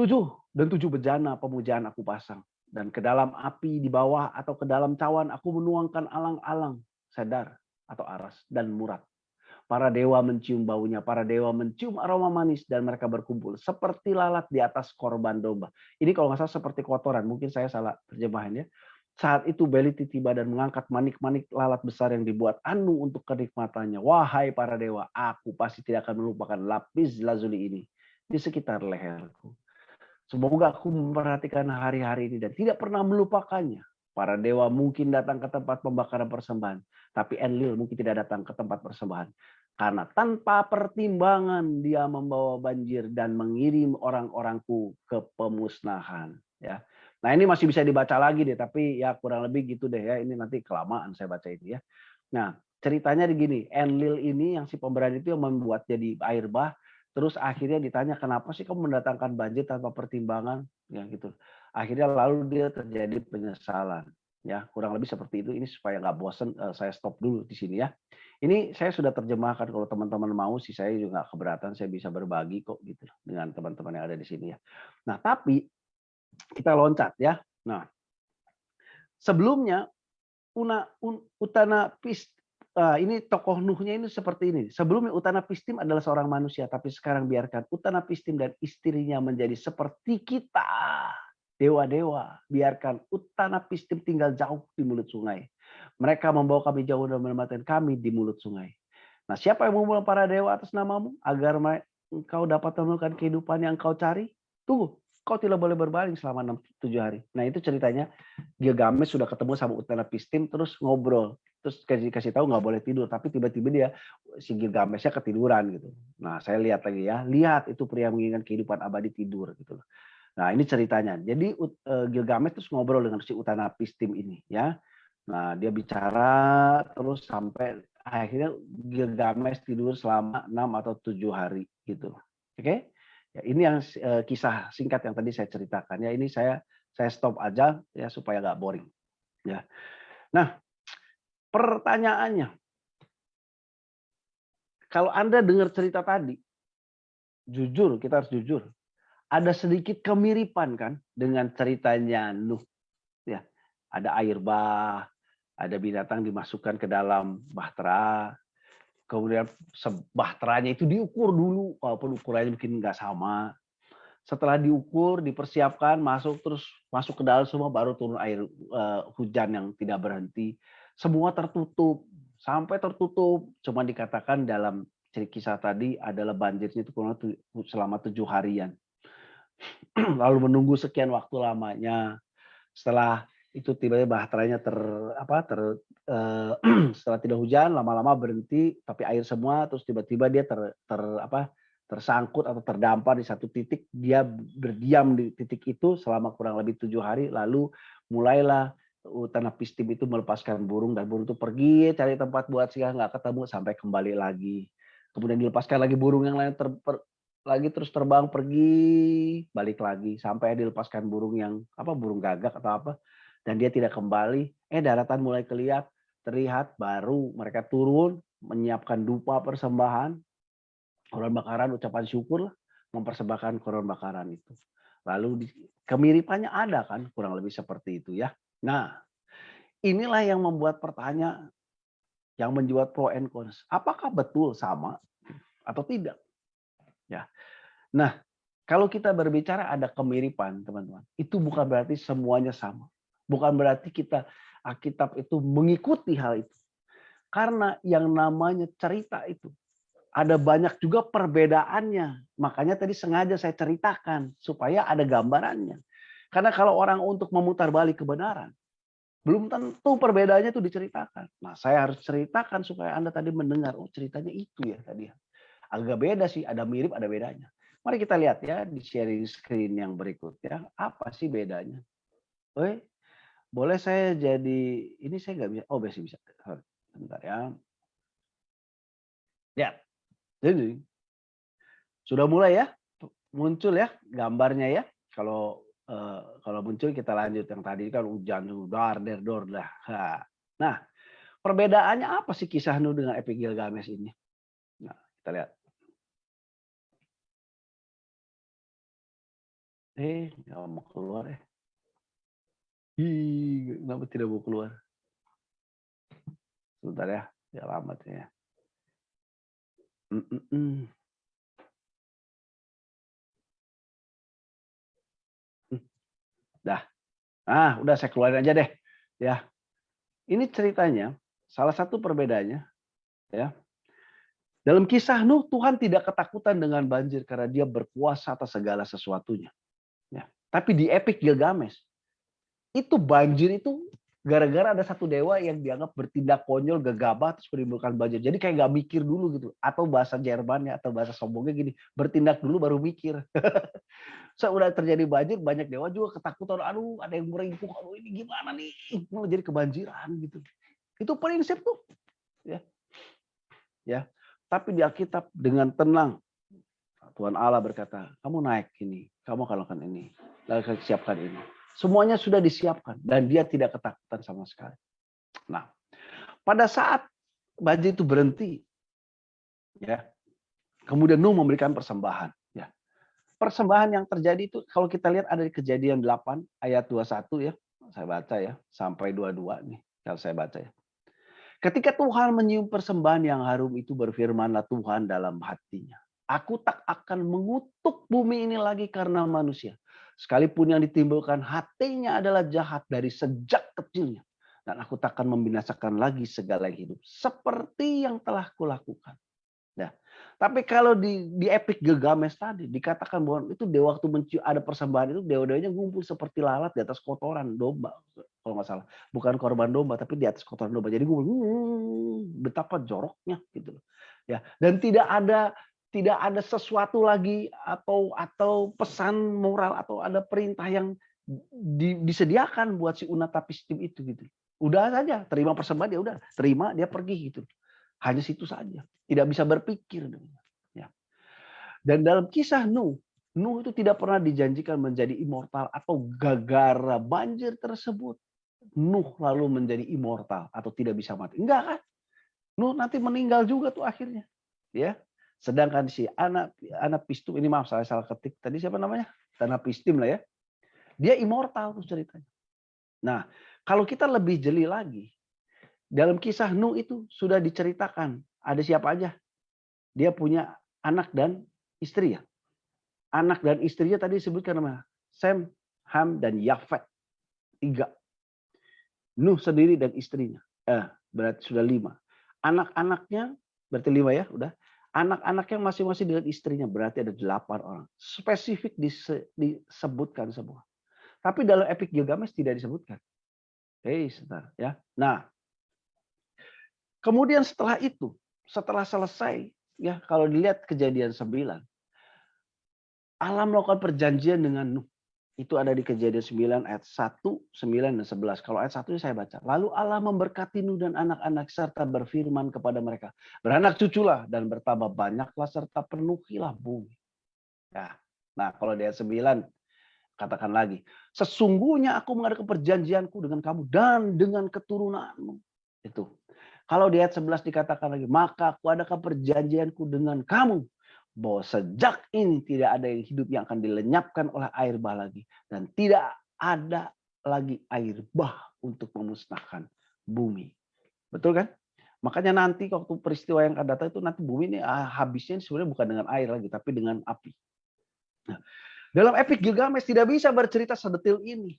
Tujuh dan tujuh bejana pemujaan aku pasang. Dan ke dalam api di bawah atau ke dalam cawan aku menuangkan alang-alang, sedar atau aras dan murat. Para dewa mencium baunya, para dewa mencium aroma manis dan mereka berkumpul seperti lalat di atas korban domba. Ini kalau nggak salah seperti kotoran, mungkin saya salah terjemahannya. Saat itu Beliti tiba dan mengangkat manik-manik lalat besar yang dibuat Anu untuk kenikmatannya. Wahai para dewa, aku pasti tidak akan melupakan lapis lazuli ini di sekitar leherku. Semoga aku memperhatikan hari-hari ini dan tidak pernah melupakannya. Para dewa mungkin datang ke tempat pembakaran persembahan, tapi Enlil mungkin tidak datang ke tempat persembahan. Karena tanpa pertimbangan dia membawa banjir dan mengirim orang-orangku ke pemusnahan. Ya, Nah ini masih bisa dibaca lagi deh, tapi ya kurang lebih gitu deh ya. Ini nanti kelamaan saya baca ini ya. Nah ceritanya begini, Enlil ini yang si pemberani itu yang membuat jadi air bah, terus akhirnya ditanya kenapa sih kamu mendatangkan banjir tanpa pertimbangan, ya gitu. Akhirnya lalu dia terjadi penyesalan, ya kurang lebih seperti itu. Ini supaya nggak bosen, eh, saya stop dulu di sini ya. Ini saya sudah terjemahkan kalau teman-teman mau sih saya juga keberatan saya bisa berbagi kok gitu dengan teman-teman yang ada di sini ya. Nah tapi kita loncat ya. Nah, sebelumnya Una, Utana Pist, uh, ini tokoh Nuhnya ini seperti ini. Sebelumnya Utana Pistim adalah seorang manusia, tapi sekarang biarkan Utana Pistim dan istrinya menjadi seperti kita. Dewa-dewa, biarkan Utana Pistim tinggal jauh di mulut sungai. Mereka membawa kami jauh dan menemukan kami di mulut sungai. Nah, siapa yang memulai para dewa atas namamu agar engkau dapat menemukan kehidupan yang engkau cari? Tunggu, kau tidak boleh berbaring selama enam tujuh hari. Nah itu ceritanya Gilgamesh sudah ketemu sama Utana Pistim terus ngobrol. Terus kasih kasih tahu nggak boleh tidur, tapi tiba-tiba dia si Gilgameshnya ketiduran gitu. Nah saya lihat lagi ya, lihat itu pria menginginkan kehidupan abadi tidur gitu. Nah ini ceritanya. Jadi uh, Gilgamesh terus ngobrol dengan si Utana Pistim ini ya. Nah dia bicara terus sampai akhirnya Gilgamesh tidur selama enam atau tujuh hari gitu. Oke? Okay? Ya, ini yang uh, kisah singkat yang tadi saya ceritakan. Ya ini saya saya stop aja ya supaya nggak boring. Ya. Nah, pertanyaannya, kalau anda dengar cerita tadi, jujur kita harus jujur, ada sedikit kemiripan kan dengan ceritanya Nuh. Ya, ada air bah, ada binatang dimasukkan ke dalam bahtera, kemudian sebahteranya itu diukur dulu walaupun ukurannya mungkin nggak sama. Setelah diukur dipersiapkan masuk terus masuk ke dalam semua baru turun air uh, hujan yang tidak berhenti semua tertutup. Sampai tertutup. Cuma dikatakan dalam cerita kisah tadi adalah banjirnya itu kurang selama tujuh harian. Lalu menunggu sekian waktu lamanya. Setelah itu tiba-tiba bahteranya ter apa ter uh, setelah tidak hujan lama-lama berhenti tapi air semua terus tiba-tiba dia ter, ter apa tersangkut atau terdampar di satu titik. Dia berdiam di titik itu selama kurang lebih tujuh hari. Lalu mulailah tanah pistim itu melepaskan burung dan burung itu pergi cari tempat buat singgah nggak ketemu sampai kembali lagi. Kemudian dilepaskan lagi burung yang lain ter, per, lagi terus terbang pergi balik lagi. Sampai dilepaskan burung yang apa burung gagak atau apa dan dia tidak kembali, eh daratan mulai kelihat, terlihat, baru. Mereka turun, menyiapkan dupa persembahan, korban bakaran, ucapan syukur lah, mempersembahkan korban bakaran itu. Lalu kemiripannya ada kan, kurang lebih seperti itu ya. Nah, inilah yang membuat pertanyaan, yang menjual pro and cons. Apakah betul sama atau tidak? Ya. Nah, kalau kita berbicara ada kemiripan, teman-teman, itu bukan berarti semuanya sama. Bukan berarti kita Alkitab itu mengikuti hal itu. Karena yang namanya cerita itu ada banyak juga perbedaannya. Makanya tadi sengaja saya ceritakan supaya ada gambarannya. Karena kalau orang untuk memutar balik kebenaran, belum tentu perbedaannya itu diceritakan. Nah, saya harus ceritakan supaya Anda tadi mendengar, oh ceritanya itu ya tadi. Agak beda sih, ada mirip, ada bedanya. Mari kita lihat ya di sharing screen yang berikut ya. Apa sih bedanya? Oke, boleh saya jadi ini saya nggak bisa. Oh, bisa bisa. Bentar ya. Ya. Jadi sudah mulai ya muncul ya gambarnya ya. Kalau uh, kalau muncul kita lanjut yang tadi kan hujan dar der dor dah. Nah, perbedaannya apa sih kisah Nuh dengan Epic Gilgamesh ini? Nah, kita lihat. Eh, nggak mau keluar ya. Ih, kenapa tidak mau keluar? Sebentar ya, ya alamatnya. Mm -mm. Dah. Ah, udah saya keluarin aja deh. Ya. Ini ceritanya salah satu perbedaannya ya. Dalam kisah Nuh Tuhan tidak ketakutan dengan banjir karena dia berkuasa atas segala sesuatunya. Ya. Tapi di epic Gilgamesh itu banjir itu gara-gara ada satu dewa yang dianggap bertindak konyol, gegabah, terus menimbulkan banjir. Jadi kayak nggak mikir dulu gitu. Atau bahasa Jermannya atau bahasa sombongnya gini, bertindak dulu baru mikir. Saat udah terjadi banjir, banyak dewa juga ketakutan. Aduh, ada yang meringkuk. Aduh, ini gimana nih? Jadi kebanjiran gitu. Itu prinsip tuh. Ya. Ya. Tapi di Alkitab dengan tenang, Tuhan Allah berkata, kamu naik ini, kamu akan lakukan ini, lalu siapkan ini Semuanya sudah disiapkan dan dia tidak ketakutan sama sekali. Nah, pada saat banjir itu berhenti, ya, kemudian Nuh memberikan persembahan. Ya, persembahan yang terjadi itu kalau kita lihat ada di Kejadian 8 ayat 21 ya, saya baca ya sampai 22 nih kalau saya baca ya. Ketika Tuhan menyium persembahan yang harum itu berfirmanlah Tuhan dalam hatinya. Aku tak akan mengutuk bumi ini lagi karena manusia. Sekalipun yang ditimbulkan hatinya adalah jahat dari sejak kecilnya. Dan aku takkan membinasakan lagi segala yang hidup. Seperti yang telah kulakukan. Nah, tapi kalau di, di epic Gilgamesh tadi dikatakan bahwa itu dewa waktu mencium ada persembahan itu dewa-dewanya ngumpul seperti lalat di atas kotoran domba kalau nggak salah bukan korban domba tapi di atas kotoran domba jadi ngumpul hmm, betapa joroknya gitu ya dan tidak ada tidak ada sesuatu lagi atau atau pesan moral atau ada perintah yang di, disediakan buat si Unata Pistim itu gitu. Udah saja terima persembahan dia udah terima dia pergi gitu. Hanya situ saja. Tidak bisa berpikir ya. Dan dalam kisah Nuh, Nuh itu tidak pernah dijanjikan menjadi immortal atau gagara banjir tersebut. Nuh lalu menjadi immortal atau tidak bisa mati. Enggak kan? Nuh nanti meninggal juga tuh akhirnya. Ya, Sedangkan si anak anak pistum ini maaf saya salah ketik tadi siapa namanya? Tanah pistim lah ya. Dia immortal tuh ceritanya. Nah, kalau kita lebih jeli lagi, dalam kisah Nuh itu sudah diceritakan ada siapa aja. Dia punya anak dan istri ya. Anak dan istrinya tadi disebutkan nama Sem, Ham, dan Yafet. Tiga. Nuh sendiri dan istrinya. Eh, berarti sudah lima. Anak-anaknya berarti lima ya, udah. Anak-anak yang masing-masing dengan istrinya berarti ada delapan orang. Spesifik disebutkan semua. Tapi dalam Epic Gilgamesh tidak disebutkan. Hei, sebentar ya. Nah, kemudian setelah itu, setelah selesai, ya kalau dilihat kejadian sembilan, Allah melakukan perjanjian dengan Nuh. Itu ada di kejadian 9 ayat 1, 9, dan 11. Kalau ayat 1 saya baca. Lalu Allah memberkati Nuh dan anak-anak serta berfirman kepada mereka. Beranak cuculah dan bertambah banyaklah serta penuhilah bumi. Ya. Nah kalau di ayat 9 katakan lagi. Sesungguhnya aku mengadakan perjanjianku dengan kamu dan dengan keturunanmu. Itu. Kalau di ayat 11 dikatakan lagi. Maka aku adakan perjanjianku dengan kamu bahwa sejak ini tidak ada yang hidup yang akan dilenyapkan oleh air bah lagi dan tidak ada lagi air bah untuk memusnahkan bumi. Betul kan? Makanya nanti waktu peristiwa yang akan datang itu nanti bumi ini ah, habisnya sebenarnya bukan dengan air lagi tapi dengan api. Nah, dalam epic Gilgamesh tidak bisa bercerita sedetil ini.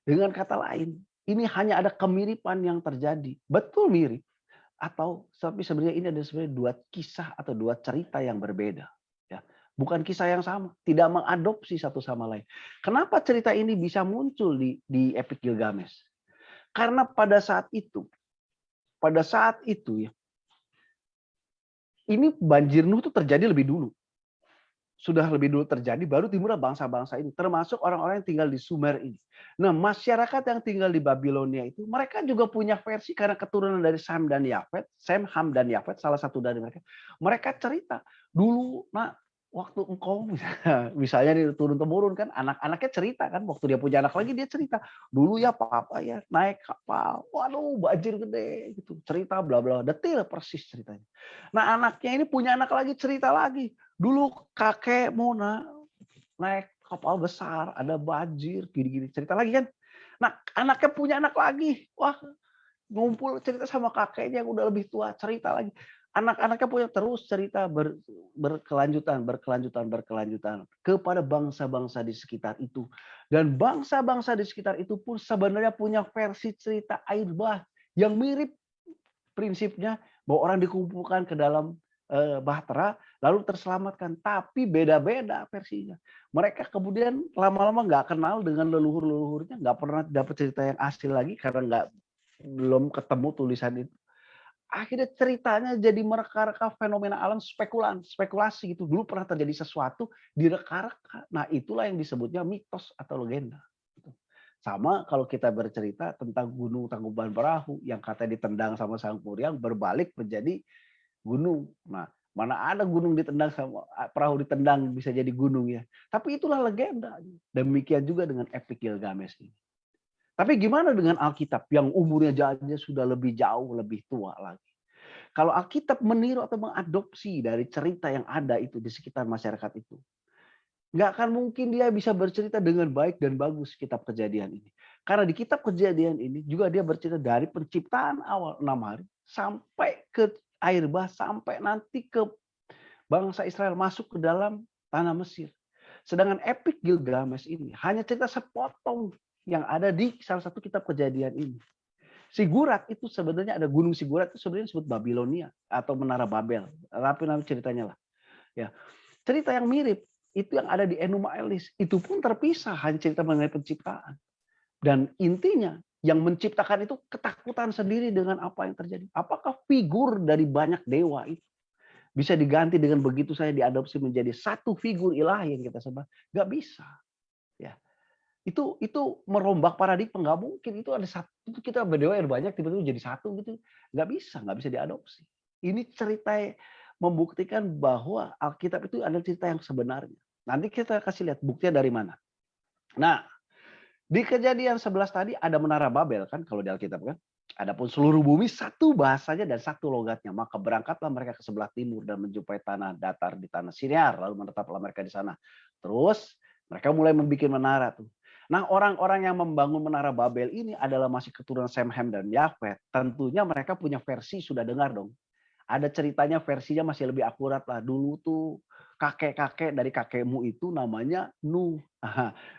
Dengan kata lain, ini hanya ada kemiripan yang terjadi. Betul mirip atau tapi sebenarnya ini ada sebenarnya dua kisah atau dua cerita yang berbeda ya. Bukan kisah yang sama tidak mengadopsi satu sama lain. Kenapa cerita ini bisa muncul di di Epic Gilgamesh? Karena pada saat itu pada saat itu ya ini banjir Nuh itu terjadi lebih dulu sudah lebih dulu terjadi, baru timurlah bangsa-bangsa ini, termasuk orang-orang yang tinggal di Sumer ini. Nah, masyarakat yang tinggal di Babilonia itu, mereka juga punya versi karena keturunan dari Sam dan Yafet, Sam, Ham, dan Yafet, salah satu dari mereka. Mereka cerita, dulu, nah, waktu engkau misalnya turun temurun kan anak-anaknya cerita kan waktu dia punya anak lagi dia cerita dulu ya papa ya naik kapal waduh banjir gede gitu cerita bla bla detail persis ceritanya nah anaknya ini punya anak lagi cerita lagi dulu kakek Mona naik kapal besar ada banjir gini-gini. Cerita lagi kan? Nah anaknya punya anak lagi. Wah ngumpul cerita sama kakeknya yang udah lebih tua cerita lagi. Anak-anaknya punya terus cerita ber, berkelanjutan, berkelanjutan, berkelanjutan kepada bangsa-bangsa di sekitar itu. Dan bangsa-bangsa di sekitar itu pun sebenarnya punya versi cerita air bah yang mirip prinsipnya bahwa orang dikumpulkan ke dalam bahtera lalu terselamatkan, tapi beda-beda versinya. Mereka kemudian lama-lama nggak kenal dengan leluhur-leluhurnya, nggak pernah dapat cerita yang asli lagi karena nggak belum ketemu tulisan itu akhirnya ceritanya jadi mereka-reka fenomena alam spekulan, spekulasi gitu. Dulu pernah terjadi sesuatu direka-reka. Nah, itulah yang disebutnya mitos atau legenda. Sama kalau kita bercerita tentang gunung Tangkuban Perahu yang katanya ditendang sama Sang Kuryang berbalik menjadi gunung. Nah, mana ada gunung ditendang sama perahu ditendang bisa jadi gunung ya. Tapi itulah legenda. Demikian juga dengan epic Gilgamesh ini. Tapi gimana dengan Alkitab yang umurnya jauhnya sudah lebih jauh, lebih tua lagi? Kalau Alkitab meniru atau mengadopsi dari cerita yang ada itu di sekitar masyarakat itu, nggak akan mungkin dia bisa bercerita dengan baik dan bagus kitab kejadian ini. Karena di kitab kejadian ini juga dia bercerita dari penciptaan awal enam hari sampai ke air bah, sampai nanti ke bangsa Israel masuk ke dalam tanah Mesir. Sedangkan epic Gilgamesh ini hanya cerita sepotong yang ada di salah satu kitab kejadian ini. Sigurat itu sebenarnya ada gunung Sigurat itu sebenarnya disebut Babilonia atau Menara Babel. Tapi nanti ceritanya lah. Ya. Cerita yang mirip itu yang ada di Enuma Elis itu pun terpisah hanya cerita mengenai penciptaan. Dan intinya yang menciptakan itu ketakutan sendiri dengan apa yang terjadi. Apakah figur dari banyak dewa itu bisa diganti dengan begitu saya diadopsi menjadi satu figur ilahi yang kita sebut? Gak bisa. Ya itu itu merombak paradigma nggak mungkin itu ada satu kita berdewa yang banyak tiba-tiba jadi satu gitu nggak bisa nggak bisa diadopsi ini cerita membuktikan bahwa Alkitab itu ada cerita yang sebenarnya nanti kita kasih lihat buktinya dari mana nah di kejadian 11 tadi ada menara Babel kan kalau di Alkitab kan Adapun seluruh bumi satu bahasanya dan satu logatnya. Maka berangkatlah mereka ke sebelah timur dan menjumpai tanah datar di tanah Siniar. Lalu menetaplah mereka di sana. Terus mereka mulai membuat menara tuh. Nah, orang-orang yang membangun Menara Babel ini adalah masih keturunan Sem, Ham, dan Yafet. Tentunya mereka punya versi, sudah dengar dong. Ada ceritanya versinya masih lebih akurat lah. Dulu tuh kakek-kakek dari kakekmu itu namanya Nu.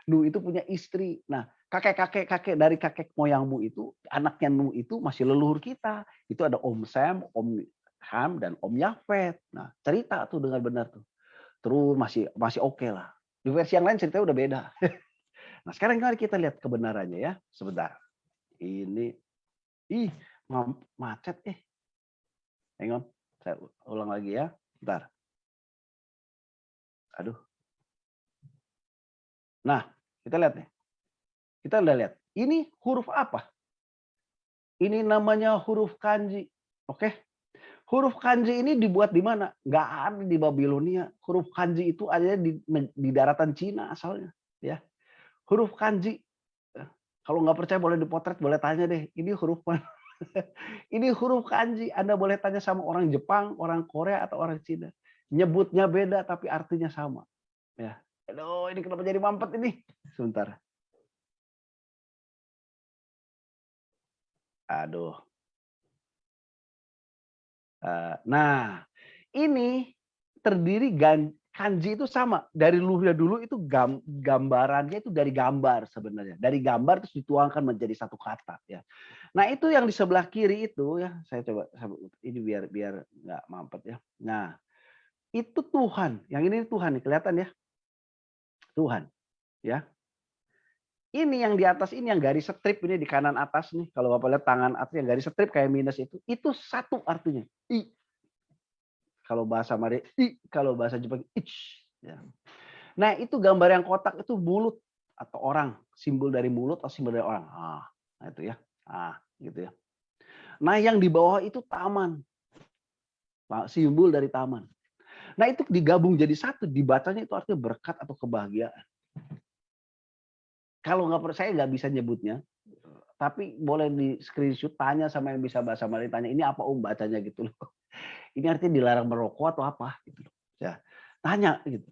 nu itu punya istri. Nah, kakek-kakek-kakek dari kakek moyangmu itu, anaknya Nu itu masih leluhur kita. Itu ada Om Sem, Om Ham, dan Om Yafet. Nah, cerita tuh dengan benar tuh. Terus masih masih oke okay lah. Di versi yang lain ceritanya udah beda. Nah, sekarang mari kita lihat kebenarannya ya. Sebentar. Ini ih macet eh. Hang on. Saya ulang lagi ya. Bentar. Aduh. Nah, kita lihat nih. Kita udah lihat. Ini huruf apa? Ini namanya huruf kanji. Oke. Huruf kanji ini dibuat di mana? Nggak ada di Babilonia. Huruf kanji itu ada di, di daratan Cina asalnya. Ya huruf kanji. Kalau nggak percaya boleh dipotret, boleh tanya deh. Ini huruf mana? ini huruf kanji. Anda boleh tanya sama orang Jepang, orang Korea, atau orang Cina. Nyebutnya beda, tapi artinya sama. Ya, Aduh, ini kenapa jadi mampet ini? Sebentar. Aduh. Eh, nah, ini terdiri kanji itu sama dari luhurnya dulu itu gambarannya itu dari gambar sebenarnya dari gambar terus dituangkan menjadi satu kata ya nah itu yang di sebelah kiri itu ya saya coba ini biar biar nggak mampet ya nah itu Tuhan yang ini Tuhan nih kelihatan ya Tuhan ya ini yang di atas ini yang garis strip ini di kanan atas nih kalau bapak lihat tangan atas yang garis strip kayak minus itu itu satu artinya i kalau bahasa Mari, i, kalau bahasa Jepang, ich. Ya. Nah itu gambar yang kotak itu mulut atau orang, simbol dari mulut atau simbol dari orang. Ah, nah itu ya, ah gitu ya. Nah yang di bawah itu taman, simbol dari taman. Nah itu digabung jadi satu, dibacanya itu artinya berkat atau kebahagiaan. Kalau nggak saya nggak bisa nyebutnya, tapi boleh di screenshot tanya sama yang bisa bahasa Mari tanya ini apa om bacanya? gitu loh. Ini artinya dilarang merokok atau apa? Gitu ya tanya gitu.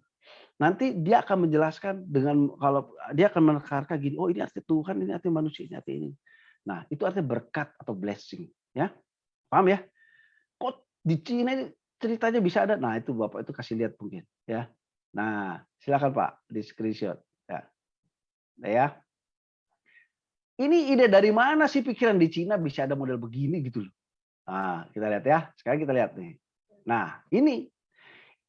Nanti dia akan menjelaskan dengan kalau dia akan menekankan gini oh ini arti Tuhan ini arti manusia ini arti ini. Nah itu artinya berkat atau blessing ya. Paham ya? Kok Di Cina ini ceritanya bisa ada. Nah, itu Bapak itu kasih lihat mungkin ya. Nah, silakan Pak di screenshot ya. Nah, ya. Ini ide dari mana sih pikiran di Cina bisa ada model begini gitu loh. Nah, kita lihat ya. Sekarang kita lihat nih. Nah, ini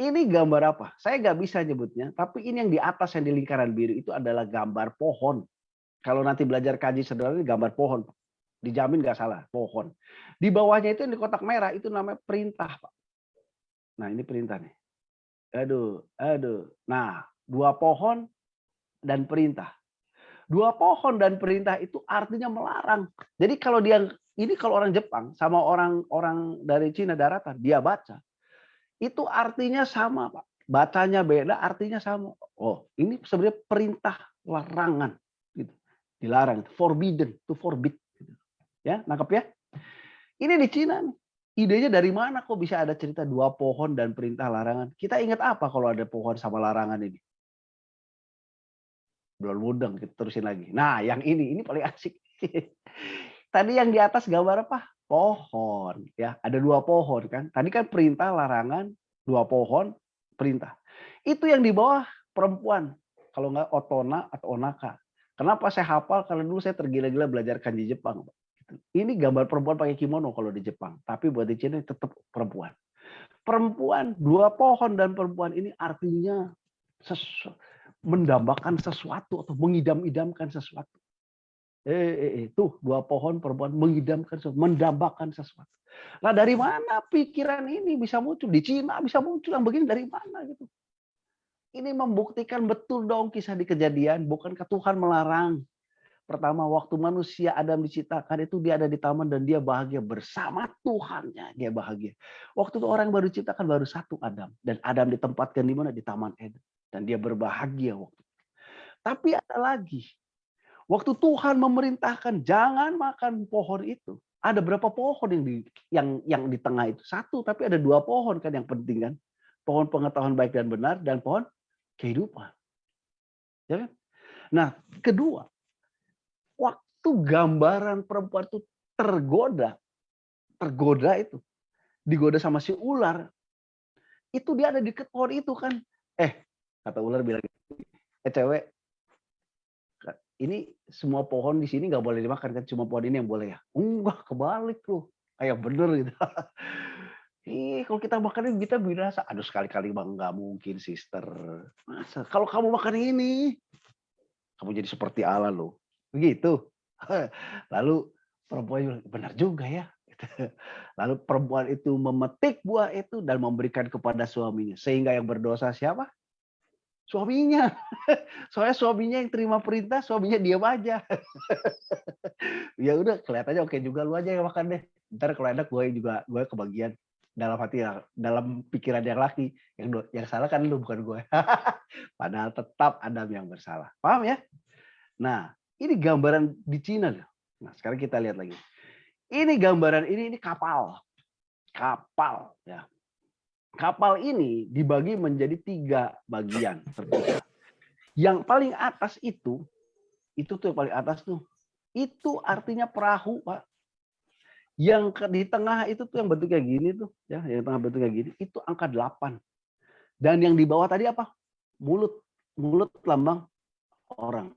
ini gambar apa? Saya nggak bisa nyebutnya, tapi ini yang di atas yang di lingkaran biru itu adalah gambar pohon. Kalau nanti belajar kaji sederhana ini gambar pohon. Dijamin nggak salah, pohon. Di bawahnya itu yang di kotak merah itu namanya perintah, Pak. Nah, ini perintah nih. Aduh, aduh. Nah, dua pohon dan perintah. Dua pohon dan perintah itu artinya melarang. Jadi kalau dia ini kalau orang Jepang sama orang orang dari Cina daratan dia baca itu artinya sama, Pak. Bacanya beda, artinya sama. Oh, ini sebenarnya perintah larangan gitu. Dilarang, forbidden, to forbid Ya, nangkep ya? Ini di Cina nih. Idenya dari mana kok bisa ada cerita dua pohon dan perintah larangan? Kita ingat apa kalau ada pohon sama larangan ini? Belum mudeng, kita terusin lagi. Nah, yang ini, ini paling asik. Tadi yang di atas gambar apa? Pohon. ya Ada dua pohon kan. Tadi kan perintah larangan, dua pohon, perintah. Itu yang di bawah perempuan. Kalau nggak otona atau onaka. Kenapa saya hafal? Karena dulu saya tergila-gila belajar kanji Jepang. Ini gambar perempuan pakai kimono kalau di Jepang, tapi buat di Cina tetap perempuan. Perempuan, dua pohon dan perempuan ini artinya sesu, mendambakan sesuatu atau mengidam-idamkan sesuatu. Eh, eh, eh, tuh dua pohon perempuan mengidamkan sesuatu, mendambakan sesuatu. Nah dari mana pikiran ini bisa muncul? Di Cina bisa muncul yang begini dari mana gitu? Ini membuktikan betul dong kisah di kejadian, bukankah Tuhan melarang Pertama, waktu manusia Adam diciptakan itu dia ada di taman dan dia bahagia bersama Tuhannya. Dia bahagia. Waktu itu orang baru diciptakan baru satu Adam. Dan Adam ditempatkan di mana? Di Taman Eden. Dan dia berbahagia waktu itu. Tapi ada lagi. Waktu Tuhan memerintahkan jangan makan pohon itu. Ada berapa pohon yang di yang yang di tengah itu? Satu, tapi ada dua pohon kan yang penting kan. Pohon pengetahuan baik dan benar dan pohon kehidupan. Ya kan? Nah, kedua, waktu gambaran perempuan itu tergoda, tergoda itu, digoda sama si ular, itu dia ada di pohon itu kan. Eh, kata ular bilang, eh cewek, ini semua pohon di sini nggak boleh dimakan kan, cuma pohon ini yang boleh ya. Enggak, kebalik tuh. Kayak bener gitu. Ih, kalau kita makan ini kita binasa. Aduh sekali-kali bang nggak mungkin, sister. Masa? Kalau kamu makan ini, kamu jadi seperti Allah loh. Begitu. Lalu perempuan benar juga ya. Lalu perempuan itu memetik buah itu dan memberikan kepada suaminya. Sehingga yang berdosa siapa? Suaminya. Soalnya suaminya yang terima perintah, suaminya diam aja. ya udah, kelihatannya oke juga lu aja yang makan deh. Ntar kalau enak gue juga gue kebagian dalam hati dalam pikiran yang laki yang yang salah kan lu bukan gue padahal tetap Adam yang bersalah paham ya nah ini gambaran di Cina. Nah, sekarang kita lihat lagi. Ini gambaran ini ini kapal. Kapal ya. Kapal ini dibagi menjadi tiga bagian Yang paling atas itu itu tuh yang paling atas tuh. Itu artinya perahu, Pak. Yang di tengah itu tuh yang bentuknya gini tuh, ya, yang tengah bentuknya gini, itu angka 8. Dan yang di bawah tadi apa? Mulut. Mulut lambang orang.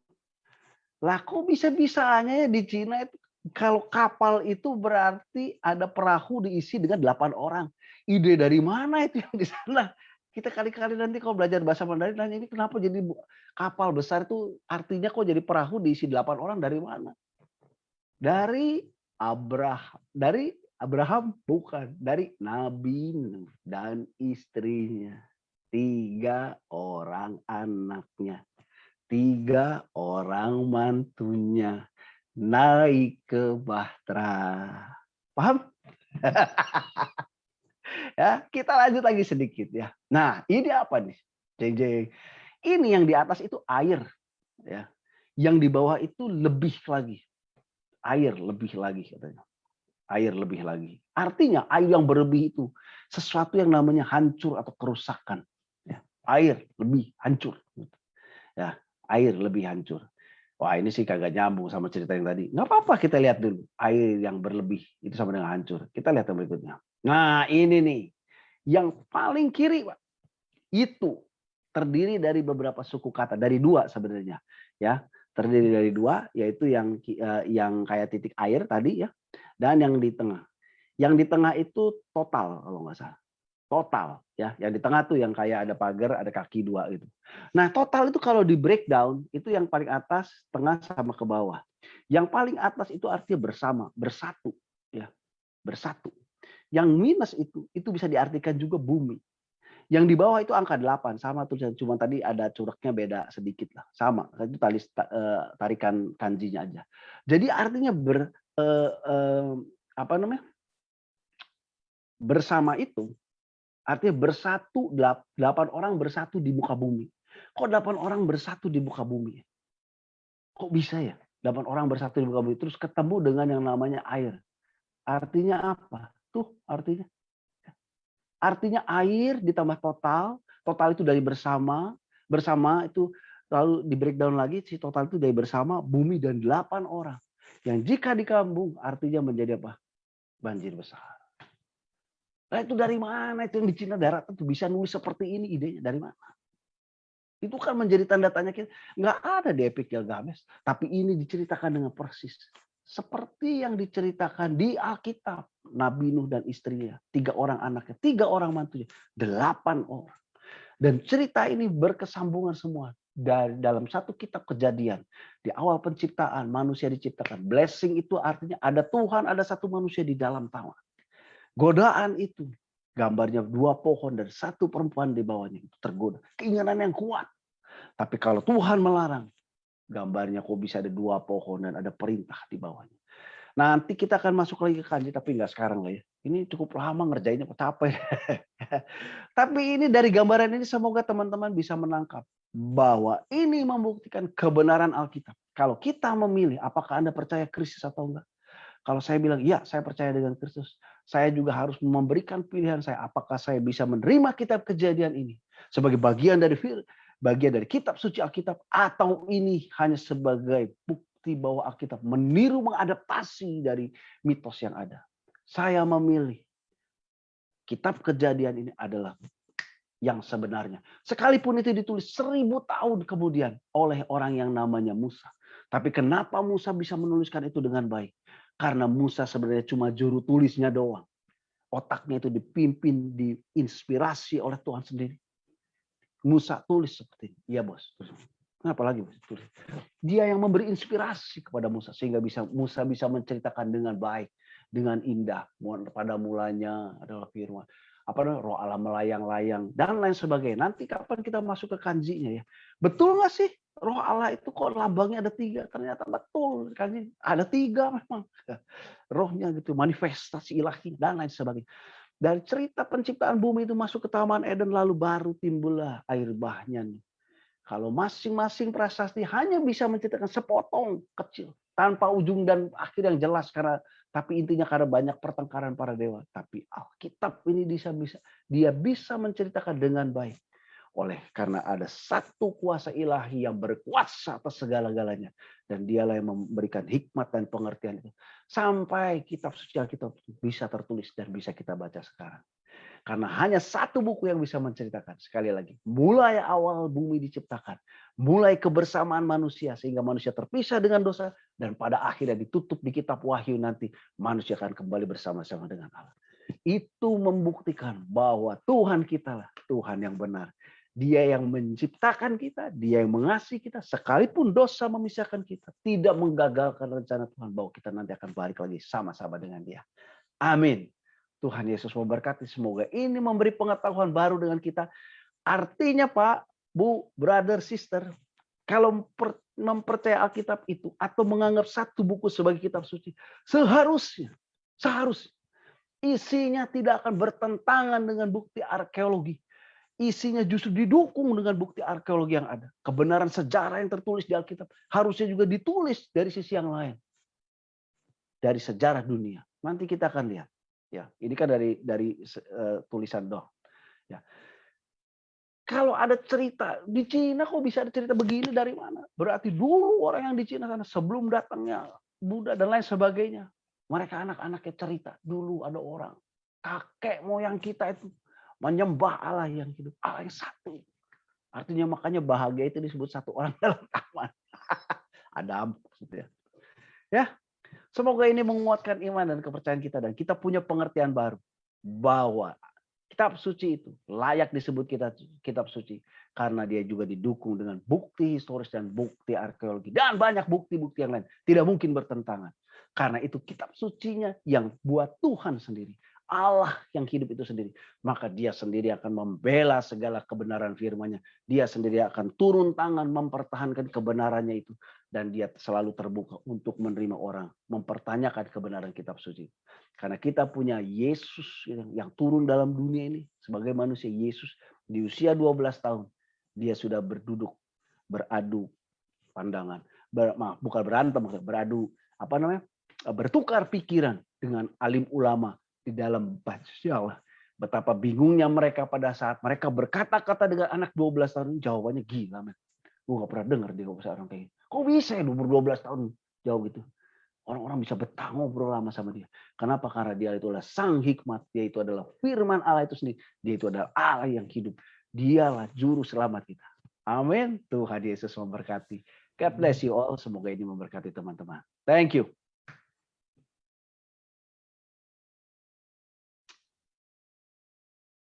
Lah kok bisa-bisanya ya di Cina itu kalau kapal itu berarti ada perahu diisi dengan delapan orang. Ide dari mana itu yang di sana? Kita kali-kali nanti kalau belajar bahasa Mandarin nanya ini kenapa jadi kapal besar itu artinya kok jadi perahu diisi delapan orang dari mana? Dari Abraham, dari Abraham bukan, dari Nabi dan istrinya. Tiga orang anaknya tiga orang mantunya naik ke Bahtera. Paham? ya, kita lanjut lagi sedikit ya. Nah, ini apa nih? Jeng. Ini yang di atas itu air ya. Yang di bawah itu lebih lagi. Air lebih lagi katanya. Air lebih lagi. Artinya air yang berlebih itu sesuatu yang namanya hancur atau kerusakan. Ya, air lebih hancur. Ya, air lebih hancur. Wah ini sih kagak nyambung sama cerita yang tadi. Nggak apa-apa kita lihat dulu. Air yang berlebih itu sama dengan hancur. Kita lihat yang berikutnya. Nah, ini nih yang paling kiri, Pak. Itu terdiri dari beberapa suku kata, dari dua sebenarnya, ya. Terdiri dari dua, yaitu yang eh, yang kayak titik air tadi ya, dan yang di tengah. Yang di tengah itu total kalau nggak salah. Total ya, yang di tengah tuh yang kayak ada pagar, ada kaki dua gitu. Nah, total itu kalau di breakdown itu yang paling atas, tengah sama ke bawah. Yang paling atas itu artinya bersama, bersatu ya. Bersatu. Yang minus itu itu bisa diartikan juga bumi. Yang di bawah itu angka 8 sama tulisan cuma tadi ada cureknya beda sedikit lah. Sama. Itu tali eh, tarikan kanjinya aja. Jadi artinya ber eh, eh, apa namanya? Bersama itu artinya bersatu delapan orang bersatu di muka bumi. Kok delapan orang bersatu di muka bumi? Kok bisa ya? Delapan orang bersatu di muka bumi terus ketemu dengan yang namanya air. Artinya apa? Tuh artinya. Artinya air ditambah total, total itu dari bersama, bersama itu lalu di breakdown lagi si total itu dari bersama bumi dan delapan orang. Yang jika dikambung artinya menjadi apa? Banjir besar. Nah itu dari mana itu yang di Cina darat itu bisa nulis seperti ini idenya dari mana? Itu kan menjadi tanda tanya kita. Nggak ada di Epic Gilgamesh. Tapi ini diceritakan dengan persis seperti yang diceritakan di Alkitab. Nabi Nuh dan istrinya, tiga orang anaknya, tiga orang mantunya, delapan orang. Dan cerita ini berkesambungan semua dari dalam satu kitab kejadian. Di awal penciptaan manusia diciptakan. Blessing itu artinya ada Tuhan, ada satu manusia di dalam tawa. Godaan itu gambarnya dua pohon dan satu perempuan di bawahnya itu tergoda. Keinginan yang kuat. Tapi kalau Tuhan melarang, gambarnya kok bisa ada dua pohon dan ada perintah di bawahnya. Nanti kita akan masuk lagi ke kanji, tapi nggak sekarang lah ya. Ini cukup lama ngerjainnya, capek. tapi ini dari gambaran ini semoga teman-teman bisa menangkap bahwa ini membuktikan kebenaran Alkitab. Kalau kita memilih, apakah Anda percaya Kristus atau enggak? Kalau saya bilang, ya saya percaya dengan Kristus. Saya juga harus memberikan pilihan saya. Apakah saya bisa menerima kitab kejadian ini sebagai bagian dari bagian dari kitab suci Alkitab atau ini hanya sebagai bukti bahwa Alkitab meniru mengadaptasi dari mitos yang ada. Saya memilih kitab kejadian ini adalah yang sebenarnya. Sekalipun itu ditulis seribu tahun kemudian oleh orang yang namanya Musa. Tapi kenapa Musa bisa menuliskan itu dengan baik? Karena Musa sebenarnya cuma juru tulisnya doang. Otaknya itu dipimpin, diinspirasi oleh Tuhan sendiri. Musa tulis seperti ini. Iya bos. Kenapa lagi bos? Tulis. Dia yang memberi inspirasi kepada Musa sehingga bisa Musa bisa menceritakan dengan baik, dengan indah. Pada mulanya adalah firman. Apa namanya? Roh Allah melayang-layang dan lain sebagainya. Nanti kapan kita masuk ke kanjinya ya? Betul nggak sih? Roh Allah itu kok lambangnya ada tiga? Ternyata betul kanji ada tiga memang. Rohnya gitu, manifestasi ilahi dan lain sebagainya. Dari cerita penciptaan bumi itu masuk ke Taman Eden lalu baru timbullah air bahnya nih. Kalau masing-masing prasasti hanya bisa menceritakan sepotong kecil tanpa ujung dan akhir yang jelas karena tapi intinya karena banyak pertengkaran para dewa. Tapi Alkitab ini bisa bisa dia bisa menceritakan dengan baik oleh karena ada satu kuasa ilahi yang berkuasa atas segala-galanya dan dialah yang memberikan hikmat dan pengertian itu sampai kitab suci Alkitab bisa tertulis dan bisa kita baca sekarang. Karena hanya satu buku yang bisa menceritakan sekali lagi, mulai awal bumi diciptakan, mulai kebersamaan manusia sehingga manusia terpisah dengan dosa dan pada akhirnya ditutup di kitab Wahyu nanti manusia akan kembali bersama-sama dengan Allah. Itu membuktikan bahwa Tuhan kita lah Tuhan yang benar dia yang menciptakan kita, dia yang mengasihi kita, sekalipun dosa memisahkan kita, tidak menggagalkan rencana Tuhan bahwa kita nanti akan balik lagi sama-sama dengan dia. Amin. Tuhan Yesus memberkati semoga ini memberi pengetahuan baru dengan kita. Artinya Pak, Bu, brother, sister, kalau mempercaya Alkitab itu atau menganggap satu buku sebagai kitab suci, seharusnya, seharusnya isinya tidak akan bertentangan dengan bukti arkeologi isinya justru didukung dengan bukti arkeologi yang ada. Kebenaran sejarah yang tertulis di Alkitab harusnya juga ditulis dari sisi yang lain. Dari sejarah dunia. Nanti kita akan lihat. Ya, ini kan dari dari uh, tulisan doh. Ya. Kalau ada cerita di Cina kok bisa ada cerita begini dari mana? Berarti dulu orang yang di Cina sana sebelum datangnya Buddha dan lain sebagainya. Mereka anak-anaknya cerita dulu ada orang kakek moyang kita itu menyembah Allah yang hidup, Allah yang satu. Artinya makanya bahagia itu disebut satu orang dalam taman. Adam gitu ya. Ya, semoga ini menguatkan iman dan kepercayaan kita dan kita punya pengertian baru bahwa kitab suci itu layak disebut kita kitab suci karena dia juga didukung dengan bukti historis dan bukti arkeologi dan banyak bukti-bukti yang lain. Tidak mungkin bertentangan karena itu kitab sucinya yang buat Tuhan sendiri Allah yang hidup itu sendiri. Maka dia sendiri akan membela segala kebenaran firman-Nya. Dia sendiri akan turun tangan mempertahankan kebenarannya itu dan dia selalu terbuka untuk menerima orang mempertanyakan kebenaran kitab suci karena kita punya Yesus yang, turun dalam dunia ini sebagai manusia Yesus di usia 12 tahun dia sudah berduduk beradu pandangan ber, maaf, bukan berantem beradu apa namanya bertukar pikiran dengan alim ulama di dalam Allah. Betapa bingungnya mereka pada saat mereka berkata-kata dengan anak 12 tahun. Jawabannya gila, men. Gue gak pernah dengar dia orang kayak gitu. Kok bisa ya umur 12 tahun jauh gitu? Orang-orang bisa betah ngobrol lama sama dia. Kenapa? Karena dia itu adalah sang hikmat. Dia itu adalah firman Allah itu sendiri. Dia itu adalah Allah yang hidup. Dialah juru selamat kita. Amin. Tuhan Yesus memberkati. God bless you all. Semoga ini memberkati teman-teman. Thank you.